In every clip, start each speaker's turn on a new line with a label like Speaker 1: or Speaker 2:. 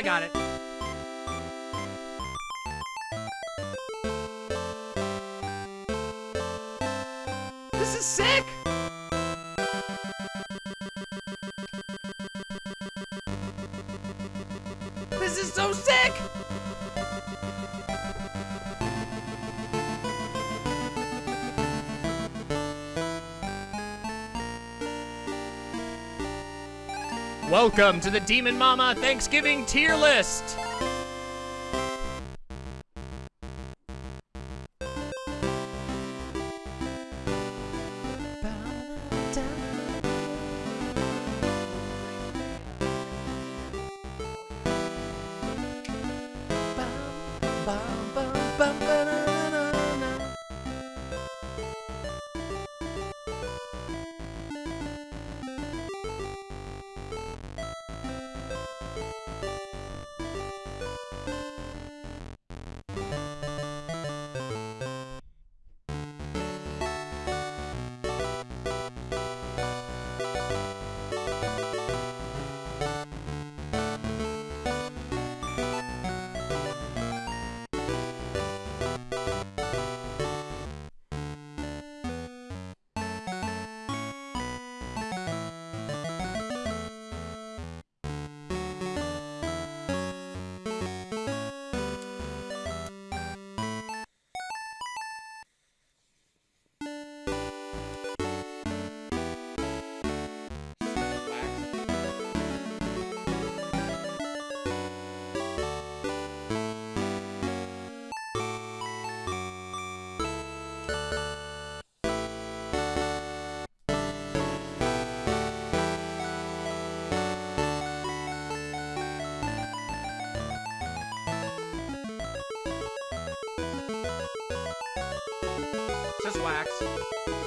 Speaker 1: I got it. Welcome to the Demon Mama Thanksgiving tier list! Just wax.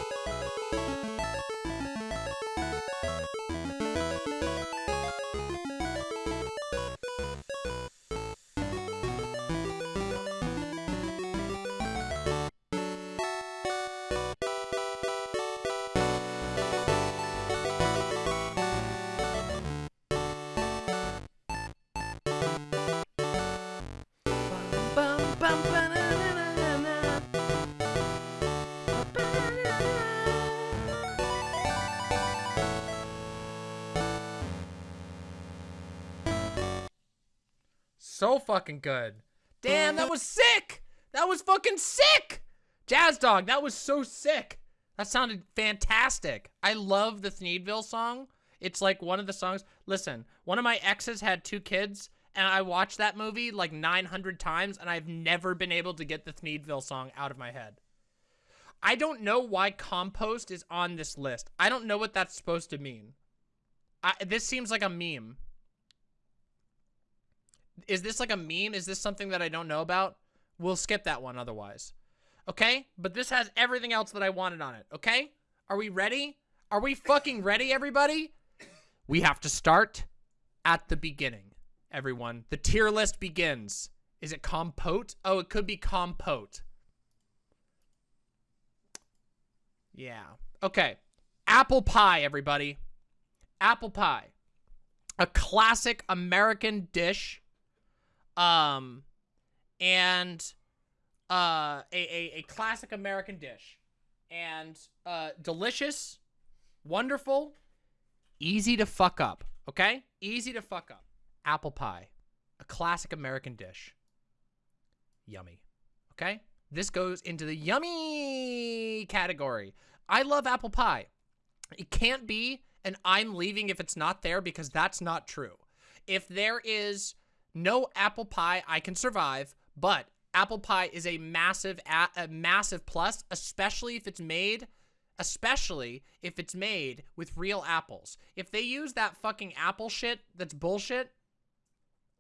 Speaker 1: So fucking good. Damn, that was sick. That was fucking sick. Jazz Dog, that was so sick. That sounded fantastic. I love the Thneedville song. It's like one of the songs. Listen, one of my exes had two kids, and I watched that movie like 900 times, and I've never been able to get the Thneedville song out of my head. I don't know why compost is on this list. I don't know what that's supposed to mean. I, this seems like a meme. Is this like a meme? Is this something that I don't know about? We'll skip that one otherwise. Okay? But this has everything else that I wanted on it. Okay? Are we ready? Are we fucking ready, everybody? We have to start at the beginning, everyone. The tier list begins. Is it compote? Oh, it could be compote. Yeah. Okay. Apple pie, everybody. Apple pie. A classic American dish. Um, and uh, a, a, a classic American dish. And uh, delicious, wonderful, easy to fuck up. Okay? Easy to fuck up. Apple pie. A classic American dish. Yummy. Okay? This goes into the yummy category. I love apple pie. It can't be and I'm leaving if it's not there because that's not true. If there is no apple pie, I can survive, but apple pie is a massive, a, a massive plus, especially if it's made, especially if it's made with real apples. If they use that fucking apple shit that's bullshit,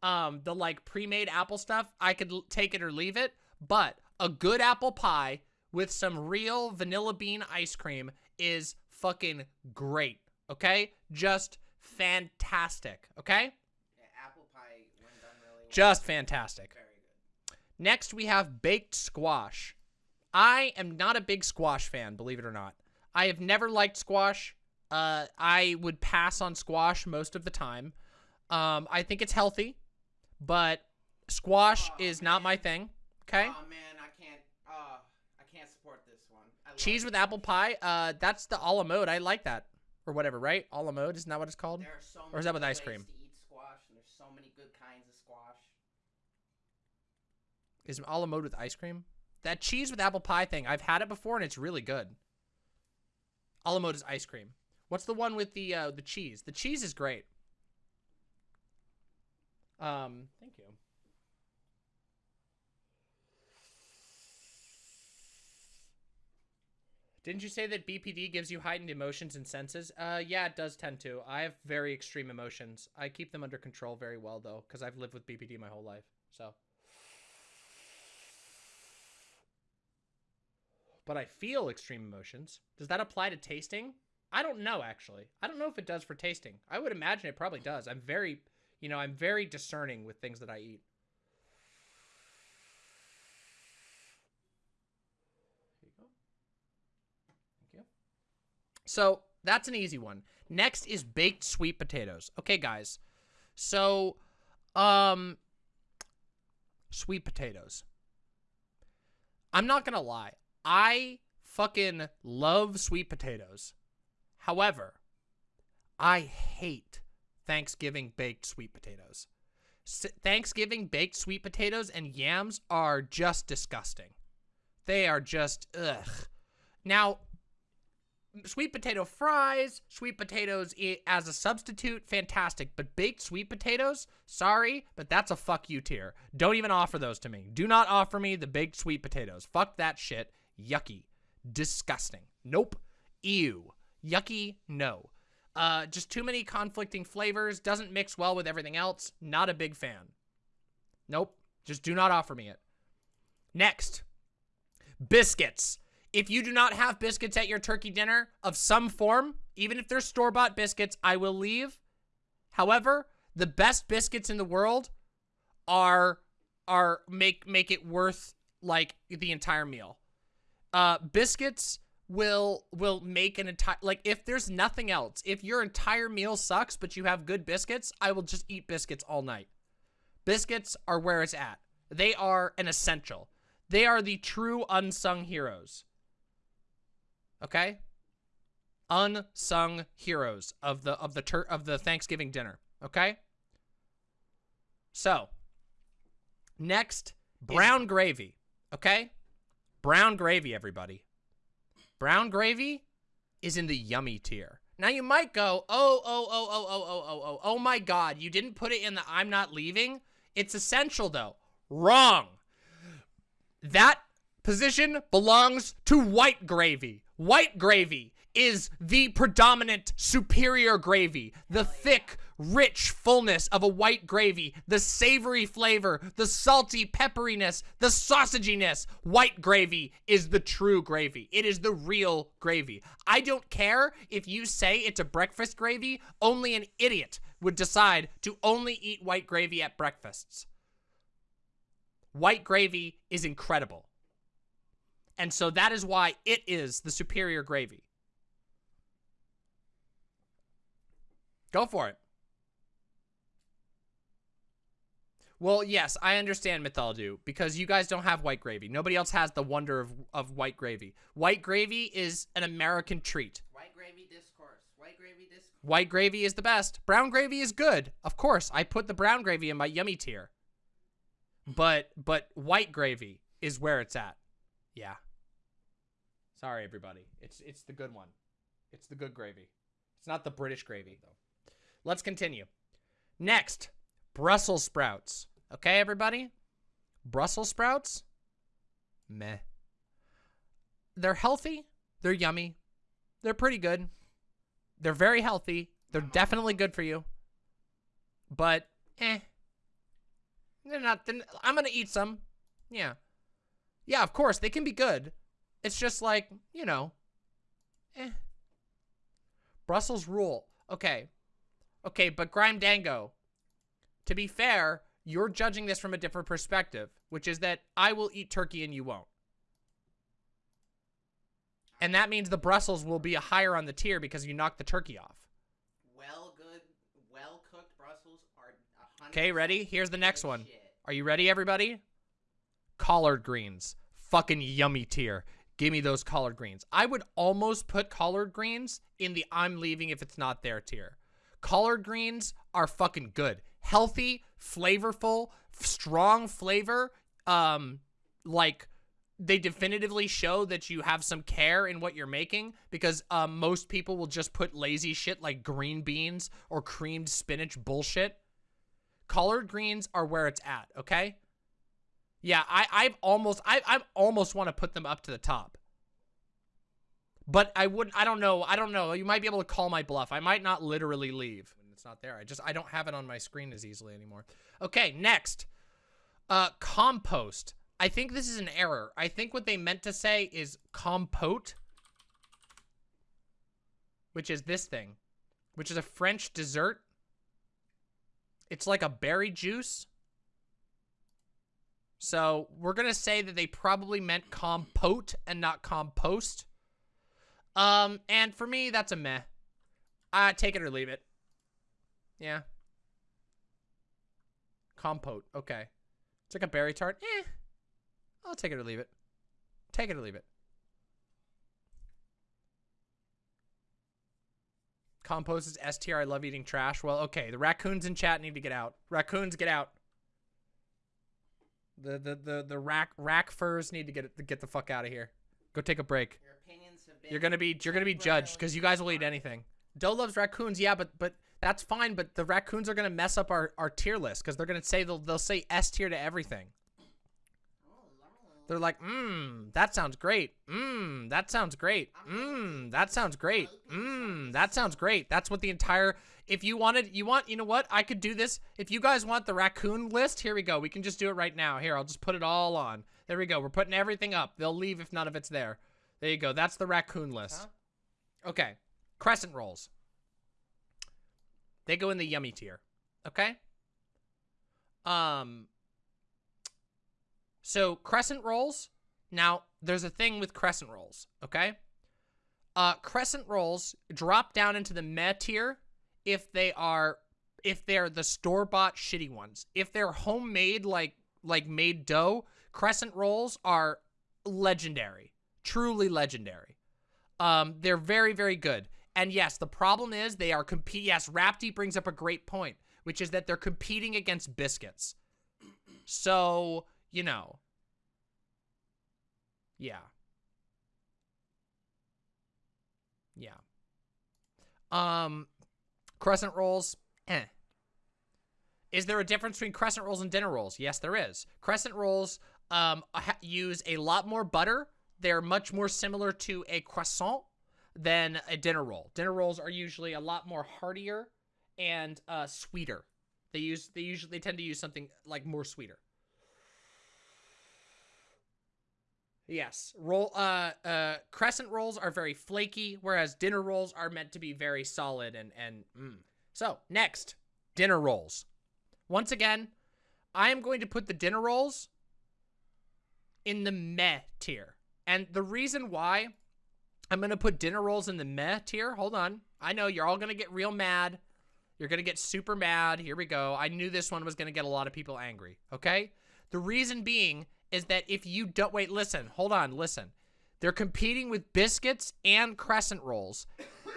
Speaker 1: um, the like pre-made apple stuff, I could take it or leave it, but a good apple pie with some real vanilla bean ice cream is fucking great, okay? Just fantastic, okay?
Speaker 2: Yeah, apple pie when done really well.
Speaker 1: Just fantastic. Next, we have baked squash. I am not a big squash fan, believe it or not. I have never liked squash. Uh, I would pass on squash most of the time. Um, I think it's healthy, but squash
Speaker 2: Oh,
Speaker 1: is not my thing. Okay.
Speaker 2: Oh man, I can't. Uh, I can't support this one.
Speaker 1: Cheese
Speaker 2: it.
Speaker 1: with apple pie. Uh, that's the a la mode. I like that, or whatever, right? A la mode isn't that what it's called?
Speaker 2: There are so
Speaker 1: Or is that with ice cream?
Speaker 2: To eat squash, and there's so many good kinds of squash.
Speaker 1: Is a la mode with ice cream? That cheese with apple pie thing. I've had it before and it's really good. A la mode is ice cream. What's the one with the uh, the cheese? The cheese is great. Um, thank you. Didn't you say that BPD gives you heightened emotions and senses? Uh, yeah, it does tend to. I have very extreme emotions. I keep them under control very well, though, because I've lived with BPD my whole life. So. But I feel extreme emotions. Does that apply to tasting? I don't know, actually. I don't know if it does for tasting. I would imagine it probably does. I'm very, you know, I'm very discerning with things that I eat. Here you go. Thank you. So that's an easy one. Next is baked sweet potatoes. Okay, guys. So, um, sweet potatoes. I'm not gonna lie. I fucking love sweet potatoes. However, I hate Thanksgiving baked sweet potatoes. Thanksgiving baked sweet potatoes and yams are just disgusting. They are just ugh. Now, sweet potato fries, sweet potatoes as a substitute, fantastic. But baked sweet potatoes, sorry, but that's a fuck you tier. Don't even offer those to me. Do not offer me the baked sweet potatoes. Fuck that shit. Yucky. Disgusting. Nope. Ew. Yucky. No. Uh, just too many conflicting flavors. Doesn't mix well with everything else. Not a big fan. Nope. Just do not offer me it. Next. Biscuits. If you do not have biscuits at your turkey dinner of some form, even if they're store-bought biscuits, I will leave. However, the best biscuits in the world are are make make it worth like the entire meal. Uh biscuits will will make an entire like if there's nothing else, if your entire meal sucks but you have good biscuits, I will just eat biscuits all night. Biscuits are where it's at. They are an essential. They are the true unsung heroes. Okay? Unsung heroes of the of the tur- of the Thanksgiving dinner, okay? So, next, brown gravy, okay? Brown gravy everybody. Brown gravy is in the yummy tier. Now you might go, "Oh, oh, oh, oh, oh, oh, oh, oh, oh my god, you didn't put it in the I'm not leaving." It's essential though. Wrong. That position belongs to white gravy. White gravy is the predominant superior gravy. The thick, rich fullness of a white gravy, the savory flavor, the salty pepperiness, the sausaginess. White gravy is the true gravy. It is the real gravy. I don't care if you say it's a breakfast gravy, only an idiot would decide to only eat white gravy at breakfasts. White gravy is incredible. And so that is why it is the superior gravy. Go for it. Well, yes, I understand Mythaldu because you guys don't have white gravy. Nobody else has the wonder of, of white gravy. White gravy is an American treat.
Speaker 2: White gravy discourse. White gravy discourse.
Speaker 1: White gravy is the best. Brown gravy is good. Of course, I put the brown gravy in my yummy tier. But but white gravy is where it's at. Yeah. Sorry everybody. It's it's the good one. It's the good gravy. It's not the British gravy though. Let's continue. Next, Brussels sprouts. Okay, everybody? Brussels sprouts? Meh. They're healthy. They're yummy. They're pretty good. They're very healthy. They're definitely good for you. But, eh. They're not. They're, I'm going to eat some. Yeah. Yeah, of course, they can be good. It's just like, you know, eh. Brussels rule. Okay. Okay, but Grime Dango, to be fair, you're judging this from a different perspective, which is that I will eat turkey and you won't. And that means the Brussels will be a higher on the tier because you knocked the turkey off.
Speaker 2: Well good, well cooked Brussels are
Speaker 1: Okay, ready? Here's the next one.
Speaker 2: Shit.
Speaker 1: Are you ready, everybody? Collard greens. Fucking yummy tier. Give me those collard greens. I would almost put collard greens in the I'm leaving if it's not there tier. Collard greens are fucking good. Healthy, flavorful, strong flavor. Um, like they definitively show that you have some care in what you're making because um, most people will just put lazy shit like green beans or creamed spinach bullshit. Collard greens are where it's at, okay? Yeah, I I've almost I I almost want to put them up to the top. But I wouldn't I don't know. I don't know. You might be able to call my bluff. I might not literally leave it's not there. I just I don't have it on my screen as easily anymore. Okay, next. Uh compost. I think this is an error. I think what they meant to say is compote, which is this thing, which is a French dessert. It's like a berry juice. So we're going to say that they probably meant compote and not compost. Um, and for me, that's a meh. Uh, take it or leave it. Yeah. Compote. Okay. It's like a berry tart. Eh. I'll take it or leave it. Take it or leave it. Compost is S tier. I love eating trash. Well, okay. The raccoons in chat need to get out. Raccoons, get out. The the the the rack rack furs need to get get the fuck out of here. Go take a break.
Speaker 2: Your opinions have been.
Speaker 1: You're gonna be you're gonna be judged because you guys will eat anything. Doe loves raccoons, yeah, but but that's fine. But the raccoons are gonna mess up our our tier list because they're gonna say they'll they'll say S tier to everything. They're like, mmm, that sounds great. Mmm, that sounds great. Mmm, that sounds great. Mmm, that sounds great. That's what the entire. If you wanted, you want, you know what? I could do this. If you guys want the raccoon list, here we go. We can just do it right now. Here, I'll just put it all on. There we go. We're putting everything up. They'll leave if none of it's there. There you go. That's the raccoon list. Okay. Crescent rolls. They go in the yummy tier. Okay? Um so crescent rolls. Now, there's a thing with crescent rolls, okay? Uh crescent rolls drop down into the meh tier if they are if they're the store-bought shitty ones. If they're homemade like like made dough, crescent rolls are legendary. Truly legendary. Um, they're very, very good. And yes, the problem is they are compete. Yes, Rapti brings up a great point, which is that they're competing against biscuits. So, you know. Yeah. Yeah. Um, crescent rolls, eh. Is there a difference between crescent rolls and dinner rolls? Yes, there is. Crescent rolls um, use a lot more butter. They're much more similar to a croissant than a dinner roll. Dinner rolls are usually a lot more heartier and uh, sweeter. They use they usually they tend to use something like more sweeter. Yes, roll uh uh crescent rolls are very flaky, whereas dinner rolls are meant to be very solid and and mm. so next dinner rolls. Once again, I am going to put the dinner rolls in the meh tier, and the reason why I'm gonna put dinner rolls in the meh tier. Hold on, I know you're all gonna get real mad. You're gonna get super mad. Here we go. I knew this one was gonna get a lot of people angry. Okay, the reason being is that if you don't wait, listen, hold on, listen. They're competing with biscuits and crescent rolls.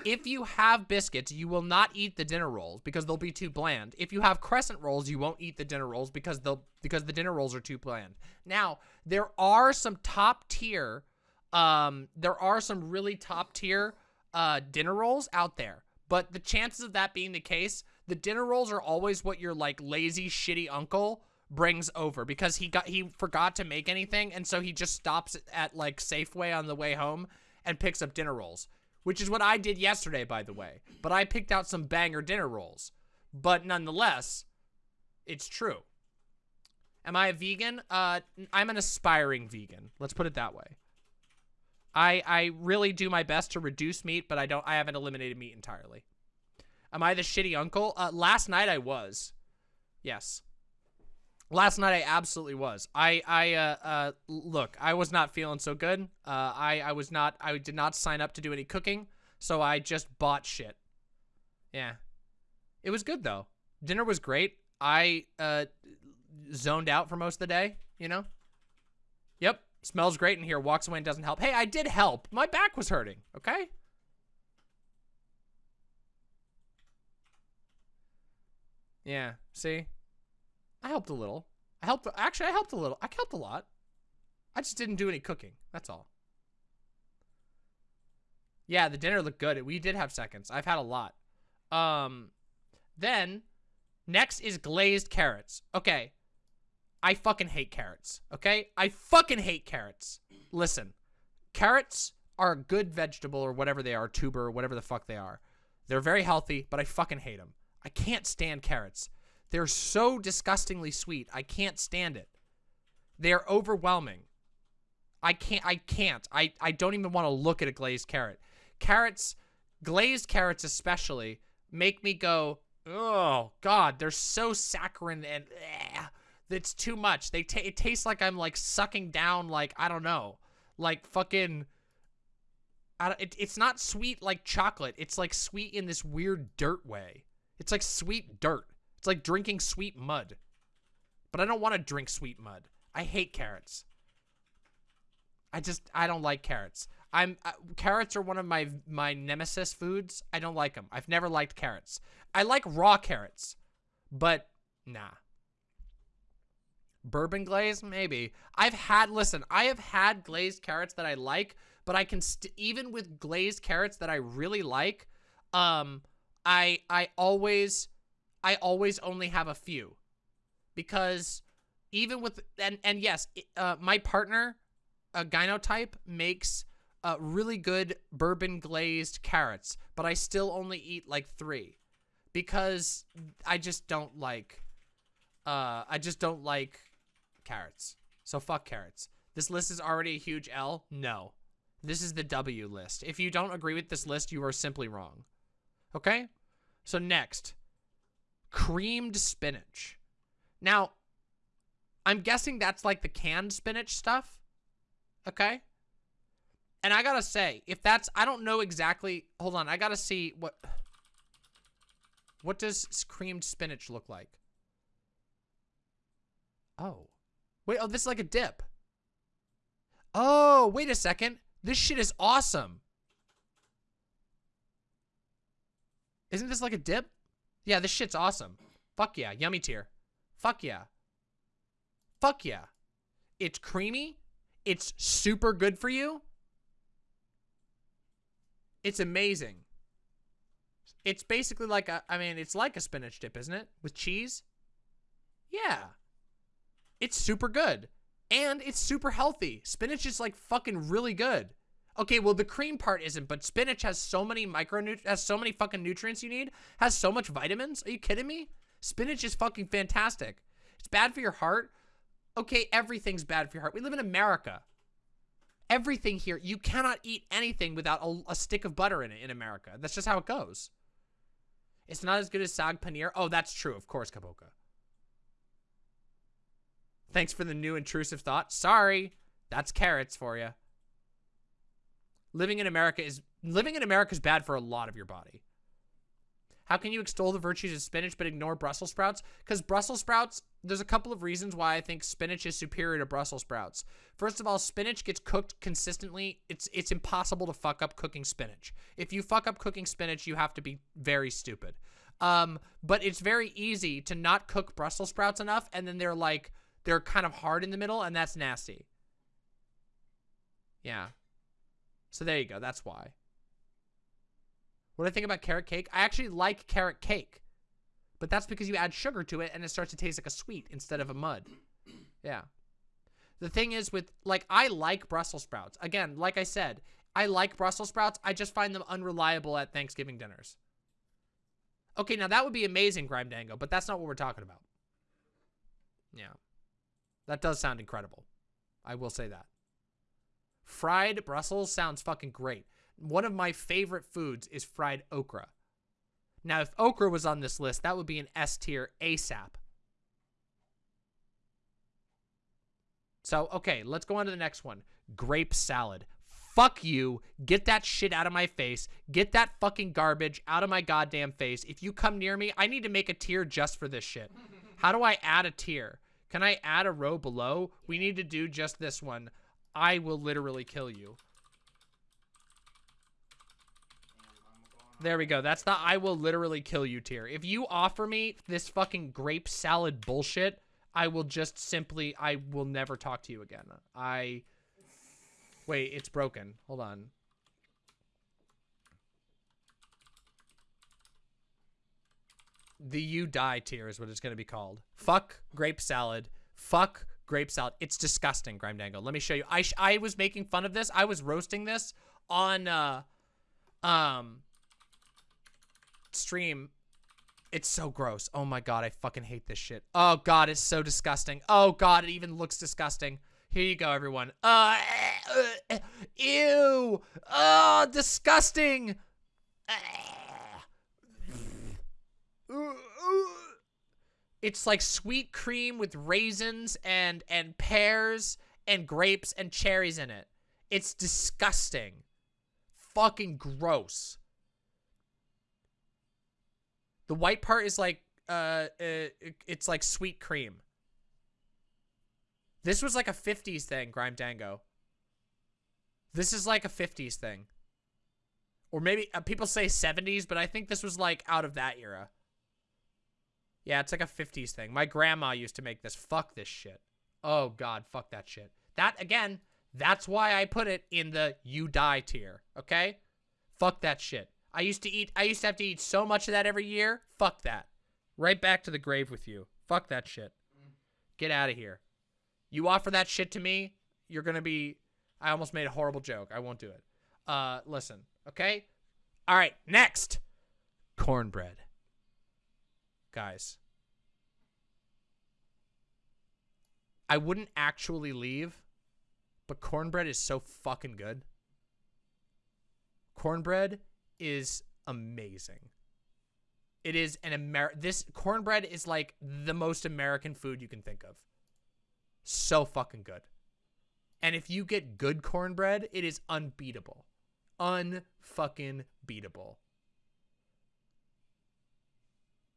Speaker 1: If you have biscuits, you will not eat the dinner rolls because they'll be too bland. If you have crescent rolls, you won't eat the dinner rolls because they'll because the dinner rolls are too bland. Now, there are some top tier um there are some really top tier uh dinner rolls out there. But the chances of that being the case, the dinner rolls are always what your like lazy shitty uncle brings over because he got he forgot to make anything and so he just stops at like Safeway on the way home and picks up dinner rolls, which is what I did yesterday by the way. But I picked out some banger dinner rolls. But nonetheless, it's true. Am I a vegan? Uh I'm an aspiring vegan. Let's put it that way. I I really do my best to reduce meat, but I don't I haven't eliminated meat entirely. Am I the shitty uncle? Uh last night I was. Yes. Last night I absolutely was. I I uh uh look, I was not feeling so good. Uh I I was not I did not sign up to do any cooking, so I just bought shit. Yeah. It was good though. Dinner was great. I uh zoned out for most of the day, you know? Yep. Smells great in here. Walks away and doesn't help. Hey, I did help. My back was hurting, okay? Yeah, see? I helped a little. I helped, actually, I helped a little. I helped a lot. I just didn't do any cooking. That's all. Yeah, the dinner looked good. We did have seconds. I've had a lot. Um, then, next is glazed carrots. Okay. I fucking hate carrots. Okay? I fucking hate carrots. Listen. Carrots are a good vegetable or whatever they are, tuber or whatever the fuck they are. They're very healthy, but I fucking hate them. I can't stand carrots. They're so disgustingly sweet. I can't stand it. They're overwhelming. I can't I can't. I I don't even want to look at a glazed carrot. Carrots, glazed carrots especially, make me go, "Oh god, they're so saccharine and eh, it's too much. They ta it tastes like I'm like sucking down like I don't know, like fucking I it, it's not sweet like chocolate. It's like sweet in this weird dirt way. It's like sweet dirt. It's like drinking sweet mud. But I don't want to drink sweet mud. I hate carrots. I just I don't like carrots. I'm uh, carrots are one of my my nemesis foods. I don't like them. I've never liked carrots. I like raw carrots, but nah. Bourbon glaze, maybe. I've had listen. I have had glazed carrots that I like, but I can even with glazed carrots that I really like, um, I I always I always only have a few because even with and and yes, uh, my partner, a gynotype, makes uh, really good bourbon glazed carrots, but I still only eat like three because I just don't like. Uh, I just don't like carrots. So fuck carrots. This list is already a huge L. No, this is the W list. If you don't agree with this list, you are simply wrong. Okay. So next, creamed spinach. Now, I'm guessing that's like the canned spinach stuff. Okay. And I gotta say, if that's, I don't know exactly, hold on, I gotta see what, what does creamed spinach look like? Oh. Wait, oh, this is like a dip. Oh, wait a second. This shit is awesome. Isn't this like a dip? Yeah, this shit's awesome. Fuck yeah. Yummy tier. Fuck yeah. Fuck yeah. It's creamy. It's super good for you. It's amazing. It's basically like a, I mean, it's like a spinach dip, isn't it? With cheese? Yeah. It's super good. And it's super healthy. Spinach is like fucking really good. Okay, well the cream part isn't, but spinach has so many micronutrients, has so many fucking nutrients you need, has so much vitamins. Are you kidding me? Spinach is fucking fantastic. It's bad for your heart. Okay, everything's bad for your heart. We live in America. Everything here, you cannot eat anything without a, a stick of butter in it in America. That's just how it goes. It's not as good as sag paneer. Oh, that's true. Of course, Kaboka. Thanks for the new intrusive thought. Sorry. That's carrots for you living in America is living in America is bad for a lot of your body. How can you extol the virtues of spinach but ignore Brussels sprouts? Because Brussels sprouts, there's a couple of reasons why I think spinach is superior to Brussels sprouts. First of all, spinach gets cooked consistently. It's it's impossible to fuck up cooking spinach. If you fuck up cooking spinach, you have to be very stupid. Um, but it's very easy to not cook Brussels sprouts enough, and then they're like they're kind of hard in the middle, and that's nasty. Yeah. So there you go. That's why. What do I think about carrot cake? I actually like carrot cake. But that's because you add sugar to it and it starts to taste like a sweet instead of a mud. Yeah. The thing is with, like, I like Brussels sprouts. Again, like I said, I like Brussels sprouts. I just find them unreliable at Thanksgiving dinners. Okay, now that would be amazing, Grime Dango, but that's not what we're talking about. Yeah. That does sound incredible. I will say that. Fried Brussels sounds fucking great. One of my favorite foods is fried okra. Now, if okra was on this list, that would be an S tier ASAP. So, okay, let's go on to the next one. Grape salad. Fuck you. Get that shit out of my face. Get that fucking garbage out of my goddamn face. If you come near me, I need to make a tier just for this shit. How do I add a tier? Can I add a row below? We need to do just this one. I will literally kill you. There we go. That's the I will literally kill you tier. If you offer me this fucking grape salad bullshit, I will just simply, I will never talk to you again. I, wait, it's broken. Hold on. The you die tier is what it's going to be called. Fuck grape salad. Fuck grape salad. It's disgusting, Grime Dango. Let me show you. I, sh I was making fun of this. I was roasting this on, uh, um, stream. It's so gross. Oh my god, I fucking hate this shit. Oh god, it's so disgusting. Oh god, it even looks disgusting. Here you go, everyone. Uh, uh, ew. Oh, disgusting. It's like sweet cream with raisins and and pears and grapes and cherries in it. It's disgusting. Fucking gross. The white part is like uh, uh it's like sweet cream. This was like a 50s thing, Grime Dango. This is like a 50s thing. Or maybe uh, people say 70s, but I think this was like out of that era. Yeah, it's like a 50s thing. My grandma used to make this. Fuck this shit. Oh god, fuck that shit. That again, that's why I put it in the you die tier, okay? Fuck that shit. I used to eat I used to have to eat so much of that every year. Fuck that. Right back to the grave with you. Fuck that shit. Get out of here. You offer that shit to me, you're going to be I almost made a horrible joke. I won't do it. Uh listen, okay? All right, next. Cornbread. Guys. I wouldn't actually leave, but cornbread is so fucking good. Cornbread is amazing. It is an Amer this cornbread is like the most American food you can think of. So fucking good. And if you get good cornbread, it is unbeatable. Unfucking beatable.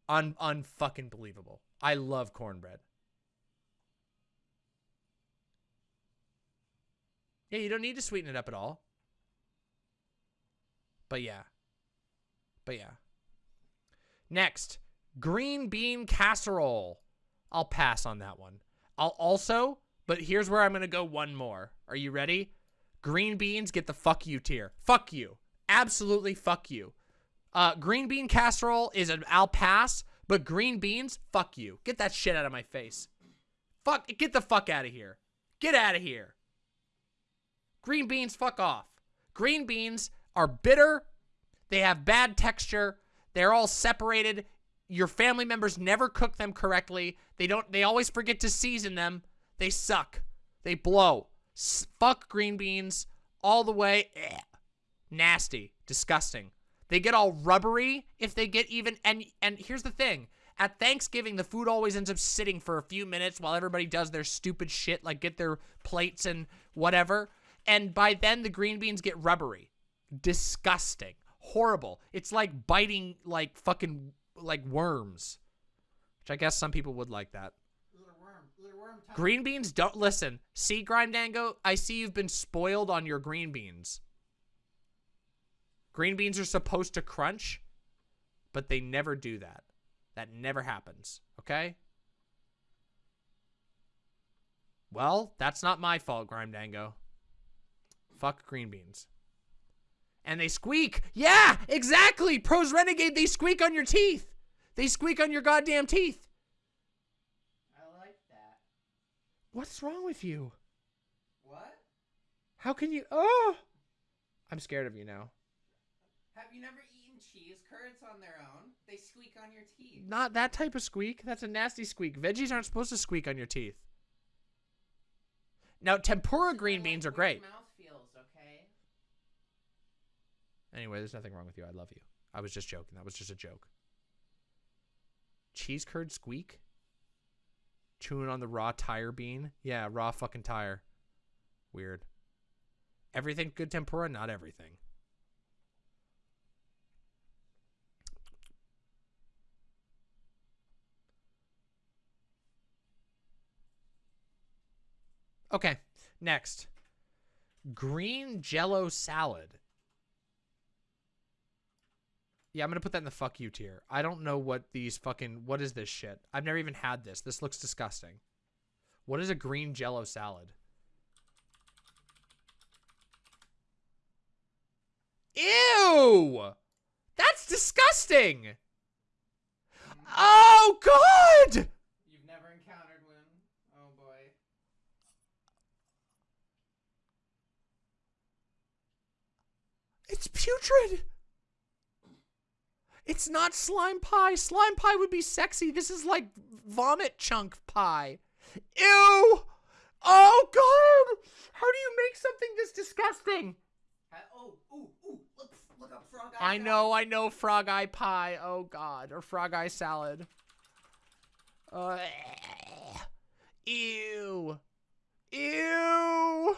Speaker 1: Un unfucking believable. I love cornbread. Yeah, you don't need to sweeten it up at all. But yeah. But yeah. Next, green bean casserole. I'll pass on that one. I'll also, but here's where I'm going to go one more. Are you ready? Green beans get the fuck you tier. Fuck you. Absolutely fuck you. Uh, green bean casserole is an I'll pass, but green beans, fuck you. Get that shit out of my face. Fuck, get the fuck out of here. Get out of here. Green beans, fuck off. Green beans are bitter. They have bad texture. They're all separated. Your family members never cook them correctly. They don't. They always forget to season them. They suck. They blow. S fuck green beans all the way. Nasty. Disgusting. They get all rubbery if they get even. And and here's the thing. At Thanksgiving, the food always ends up sitting for a few minutes while everybody does their stupid shit, like get their plates and whatever. And by then, the green beans get rubbery. Disgusting. Horrible. It's like biting, like, fucking, like worms. Which I guess some people would like that.
Speaker 2: Little worm, little worm time.
Speaker 1: Green beans don't listen. See, Grime Dango, I see you've been spoiled on your green beans. Green beans are supposed to crunch, but they never do that. That never happens. Okay? Well, that's not my fault, Grime Dango. Fuck green beans. And they squeak. Yeah, exactly. Pros Renegade, they squeak on your teeth. They squeak on your goddamn teeth.
Speaker 2: I like that.
Speaker 1: What's wrong with you?
Speaker 2: What?
Speaker 1: How can you? Oh, I'm scared of you now.
Speaker 2: Have you never eaten cheese curds on their own? They squeak on your teeth.
Speaker 1: Not that type of squeak. That's a nasty squeak. Veggies aren't supposed to squeak on your teeth. Now, tempura green beans are great.
Speaker 2: Mouth feels okay.
Speaker 1: Anyway, there's nothing wrong with you. I love you. I was just joking. That was just a joke. Cheese curd squeak? Chewing on the raw tire bean? Yeah, raw fucking tire. Weird. Everything good tempura? Not everything. Okay, next. Green jello salad. Yeah, I'm gonna put that in the fuck you tier. I don't know what these fucking what is this shit? I've never even had this. This looks disgusting. What is a green jello salad? Ew! That's disgusting! Oh god!
Speaker 2: You've never encountered one. Oh boy.
Speaker 1: It's putrid. It's not slime pie. Slime pie would be sexy. This is like vomit chunk pie. Ew! Oh god! How do you make something this disgusting?
Speaker 2: Ha- oh, ooh, ooh, look, look up frog eye.
Speaker 1: I know, I know frog eye pie. Oh god, or frog eye salad. Uh, ew. Ew.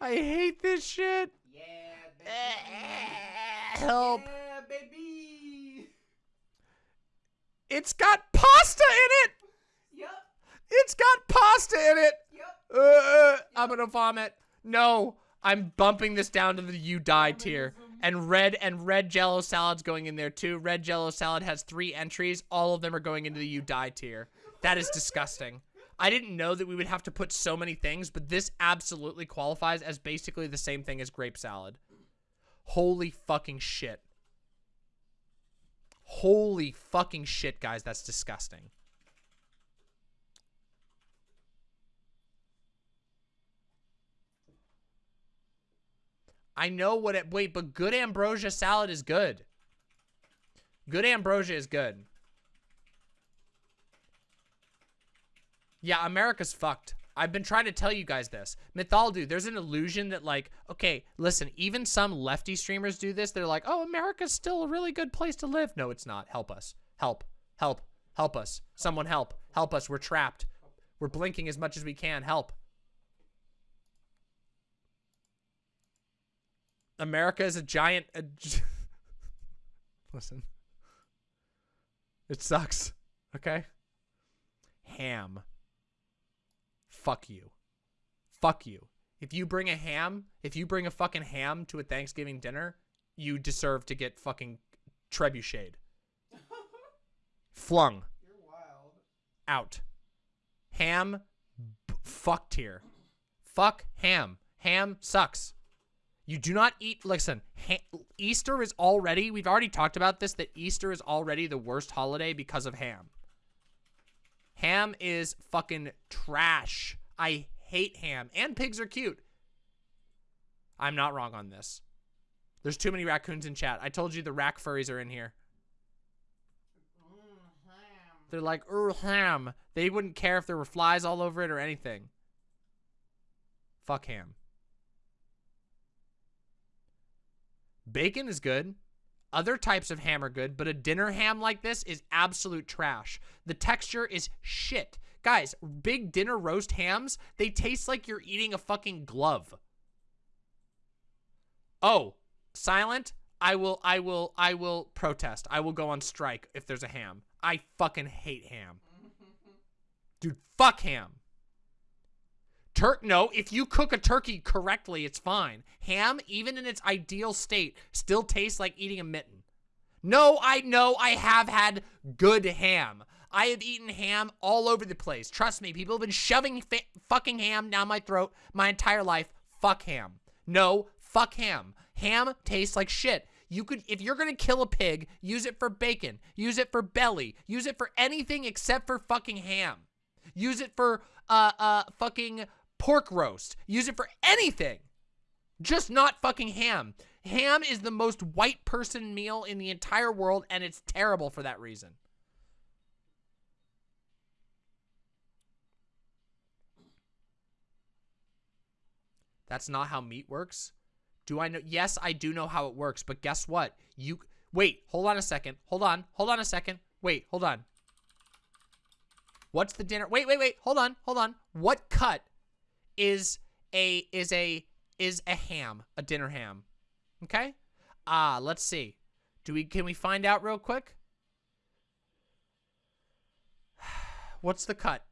Speaker 1: I hate this shit. Help.
Speaker 2: Yeah, baby.
Speaker 1: It's got pasta in it.
Speaker 2: Yep,
Speaker 1: It's got pasta in it.
Speaker 2: yep.
Speaker 1: Uh, I'm gonna vomit. No, I'm bumping this down to the you die tier. And red and red Jello salad's going in there too. Red Jello salad has three entries. All of them are going into the you die tier. That is disgusting. I didn't know that we would have to put so many things, but this absolutely qualifies as basically the same thing as grape salad. Holy fucking shit. Holy fucking shit, guys. That's disgusting. I know what it. Wait, but good ambrosia salad is good. Good ambrosia is good. Yeah, America's fucked. I've been trying to tell you guys this. Mythaldu, there's an illusion that like, okay, listen, even some lefty streamers do this. They're like, oh, America's still a really good place to live. No, it's not. Help us. Help. Help. Help us. Someone help. Help us. We're trapped. We're blinking as much as we can. Help. America is a giant. Listen. It sucks. Okay? Ham. Fuck you. Fuck you. If you bring a ham, if you bring a fucking ham to a Thanksgiving dinner, you deserve to get fucking trebucheted. Flung.
Speaker 2: You're wild.
Speaker 1: Out. Ham. B- fucked here. Fuck ham. Ham sucks. You do not eat. Listen, ha- Easter is already. We've already talked about this. That Easter is already the worst holiday because of ham. Ham is fucking trash. I hate ham. And pigs are cute. I'm not wrong on this. There's too many raccoons in chat. I told you the rack furries are in here. They're like, er, ham. They wouldn't care if there were flies all over it or anything. Fuck ham. Bacon is good. Other types of ham are good, but a dinner ham like this is absolute trash. The texture is shit. Guys, big dinner roast hams, they taste like you're eating a fucking glove. Oh, silent? I will, I will, I will protest. I will go on strike if there's a ham. I fucking hate ham. Dude, fuck ham. Turk, no, if you cook a turkey correctly, it's fine. Ham, even in its ideal state, still tastes like eating a mitten. No, I know I have had good ham. I have eaten ham all over the place. Trust me, people have been shoving fucking ham down my throat my entire life. Fuck ham. No, fuck ham. Ham tastes like shit. You could, if you're gonna kill a pig, use it for bacon, use it for belly, use it for anything except for fucking ham. Use it for, uh, uh, fucking pork roast. Use it for anything. Just not fucking ham. Ham is the most white person meal in the entire world, and it's terrible for that reason. That's not how meat works. Do I know? Yes, I do know how it works, but guess what? You wait, hold on a second. Hold on. Hold on a second. Wait, hold on. What's the dinner? Wait, wait, wait. Hold on. Hold on. What cut is a is a is a ham, a dinner ham? Okay? Ah, let's see. Do we can we find out real quick? What's the cut?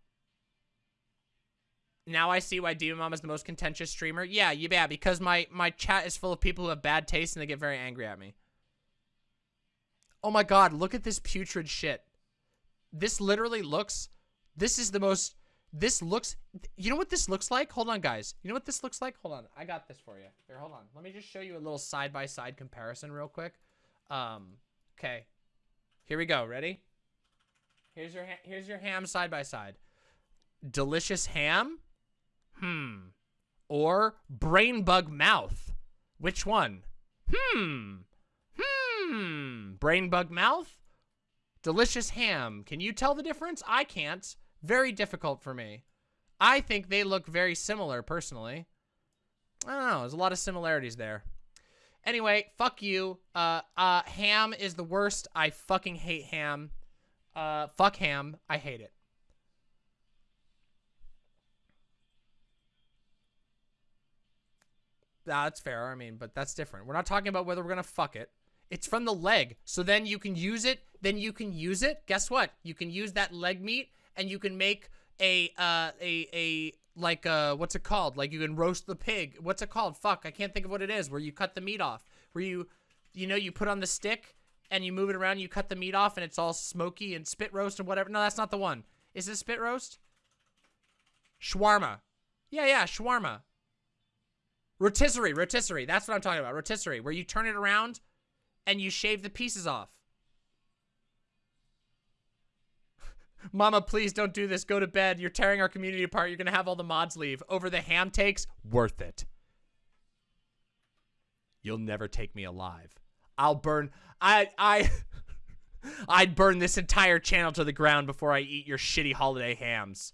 Speaker 1: now I see why Mom is the most contentious streamer. Yeah, you yeah, because my my chat is full of people who have bad taste and they get very angry at me. Oh my god, look at this putrid shit. This literally looks this is the most this looks you know what this looks like? Hold on guys. You know what this looks like? Hold on. I got this for you. Here, hold on. Let me just show you a little side by side comparison real quick. Um okay. Here we go. Ready? Here's your here's your ham side by side. Delicious ham? Hmm. Or brain bug mouth? Which one? Hmm. Hmm. Brain bug mouth? Delicious ham. Can you tell the difference? I can't. Very difficult for me. I think they look very similar, personally. I don't know. There's a lot of similarities there. Anyway, fuck you. Uh, uh, ham is the worst. I fucking hate ham. Uh, fuck ham. I hate it. That's fair. I mean, but that's different. We're not talking about whether we're going to fuck it. It's from the leg. So then you can use it. Then you can use it. Guess what? You can use that leg meat and you can make a, uh, a, a, like, uh, what's it called? Like you can roast the pig. What's it called? Fuck. I can't think of what it is. Where you cut the meat off. Where you, you know, you put on the stick and you move it around. You cut the meat off and it's all smoky and spit roast and whatever. No, that's not the one. Is it spit roast? Shawarma. Yeah, yeah, shawarma. Rotisserie, rotisserie. That's what I'm talking about. Rotisserie, where you turn it around and you shave the pieces off. Mama, please don't do this. Go to bed. You're tearing our community apart. You're going to have all the mods leave. Over the ham takes, worth it. You'll never take me alive. I'll burn. I, I, I'd burn this entire channel to the ground before I eat your shitty holiday hams.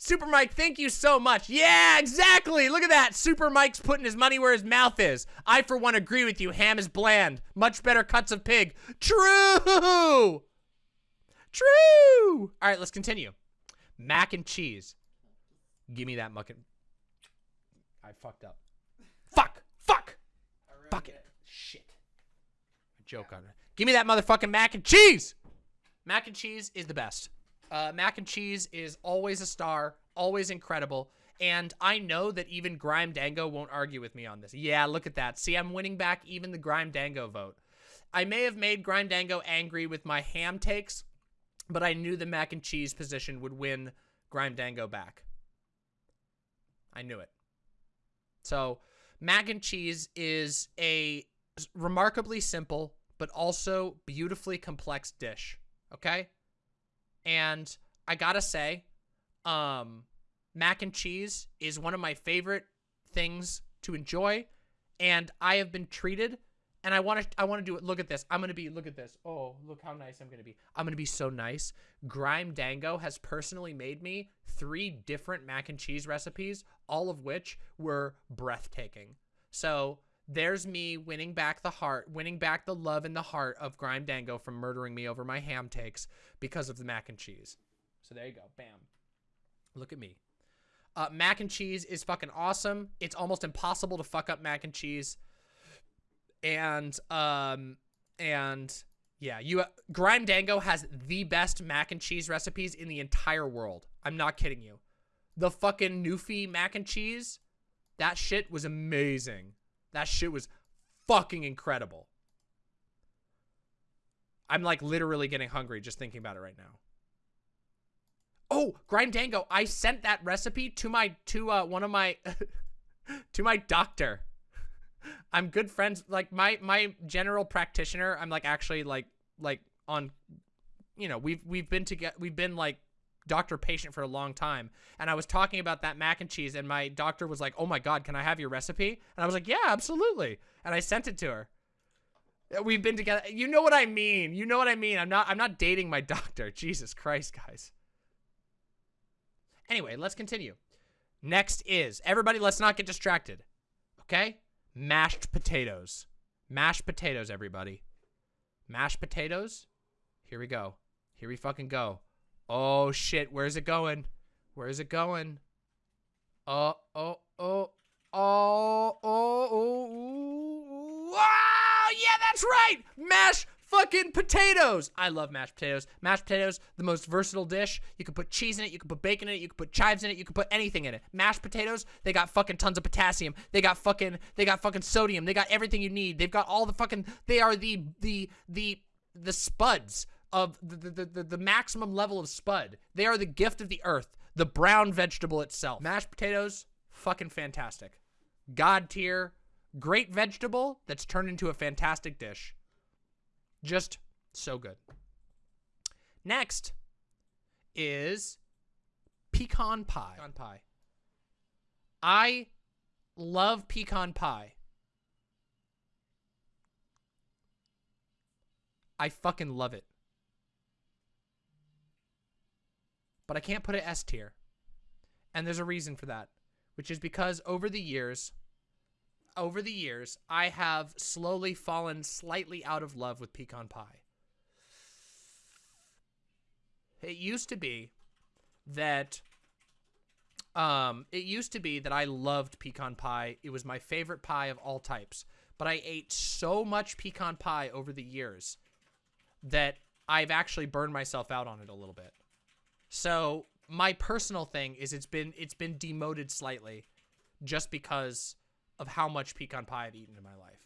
Speaker 1: Super Mike, thank you so much. Yeah, exactly. Look at that. Super Mike's putting his money where his mouth is. I, for one, agree with you. Ham is bland. Much better cuts of pig. True. True. All right, let's continue. Mac and cheese. Give me that muckin. I fucked up. Fuck. Fuck. Fuck it. Shit. A joke on it. Give me that motherfucking mac and cheese. Mac and cheese is the best. Uh, mac and cheese is always a star, always incredible. And I know that even Grime Dango won't argue with me on this. Yeah, look at that. See, I'm winning back even the Grime Dango vote. I may have made Grime Dango angry with my ham takes, but I knew the mac and cheese position would win Grime Dango back. I knew it. So, mac and cheese is a remarkably simple, but also beautifully complex dish. Okay? And I gotta say, um, mac and cheese is one of my favorite things to enjoy. And I have been treated and I want to I want to do it. Look at this. I'm going to be look at this. Oh, look how nice I'm going to be. I'm going to be so nice. Grime Dango has personally made me 3 different mac and cheese recipes, all of which were breathtaking. So, there's me winning back the heart, winning back the love and the heart of Grime Dango from murdering me over my ham takes because of the mac and cheese. So there you go. Bam. Look at me. Uh, mac and cheese is fucking awesome. It's almost impossible to fuck up mac and cheese. And, um, and yeah, you, Grime Dango has the best mac and cheese recipes in the entire world. I'm not kidding you. The fucking Newfie mac and cheese, that shit was amazing. That shit was fucking incredible. I'm like literally getting hungry just thinking about it right now. Oh, Grime Dango, I sent that recipe to my to uh one of my to my doctor. I'm good friends like my my general practitioner, I'm like actually like like on you know, we've we've been together we've been like doctor patient for a long time. And I was talking about that mac and cheese and my doctor was like, "Oh my god, can I have your recipe?" And I was like, "Yeah, absolutely." And I sent it to her. Uh, we've been together. You know what I mean. You know what I mean. I'm not I'm not dating my doctor. Jesus Christ, guys. Anyway, let's continue. Next is, everybody let's not get distracted. Okay? Mashed potatoes. Mashed potatoes, everybody. Mashed potatoes. Here we go. Here we fucking go. Oh shit, where's it going? Where's it going? Uh, oh, oh, oh, oh, oh, oh, oh, oh, yeah, that's right! Mash fucking potatoes. I love mashed potatoes. Mashed potatoes, the most versatile dish. You can put cheese in it, you can put bacon in it, you can put chives in it, you can put anything in it. Mashed potatoes, they got fucking tons of potassium. They got fucking they got fucking sodium. They got everything you need. They've got all the fucking they are the the the the spuds of the the, the, the maximum level of spud. They are the gift of the earth, the brown vegetable itself. Mashed potatoes, fucking fantastic. God tier, great vegetable that's turned into a fantastic dish. Just so good. Next is pecan pie. Pecan pie. I love pecan pie. I fucking love it. But I can't put it S tier. And there's a reason for that, which is because over the years, over the years, I have slowly fallen slightly out of love with pecan pie. It used to be that um it used to be that I loved pecan pie. It was my favorite pie of all types. But I ate so much pecan pie over the years that I've actually burned myself out on it a little bit. So, my personal thing is it's been it's been demoted slightly just because of how much pecan pie I've eaten in my life.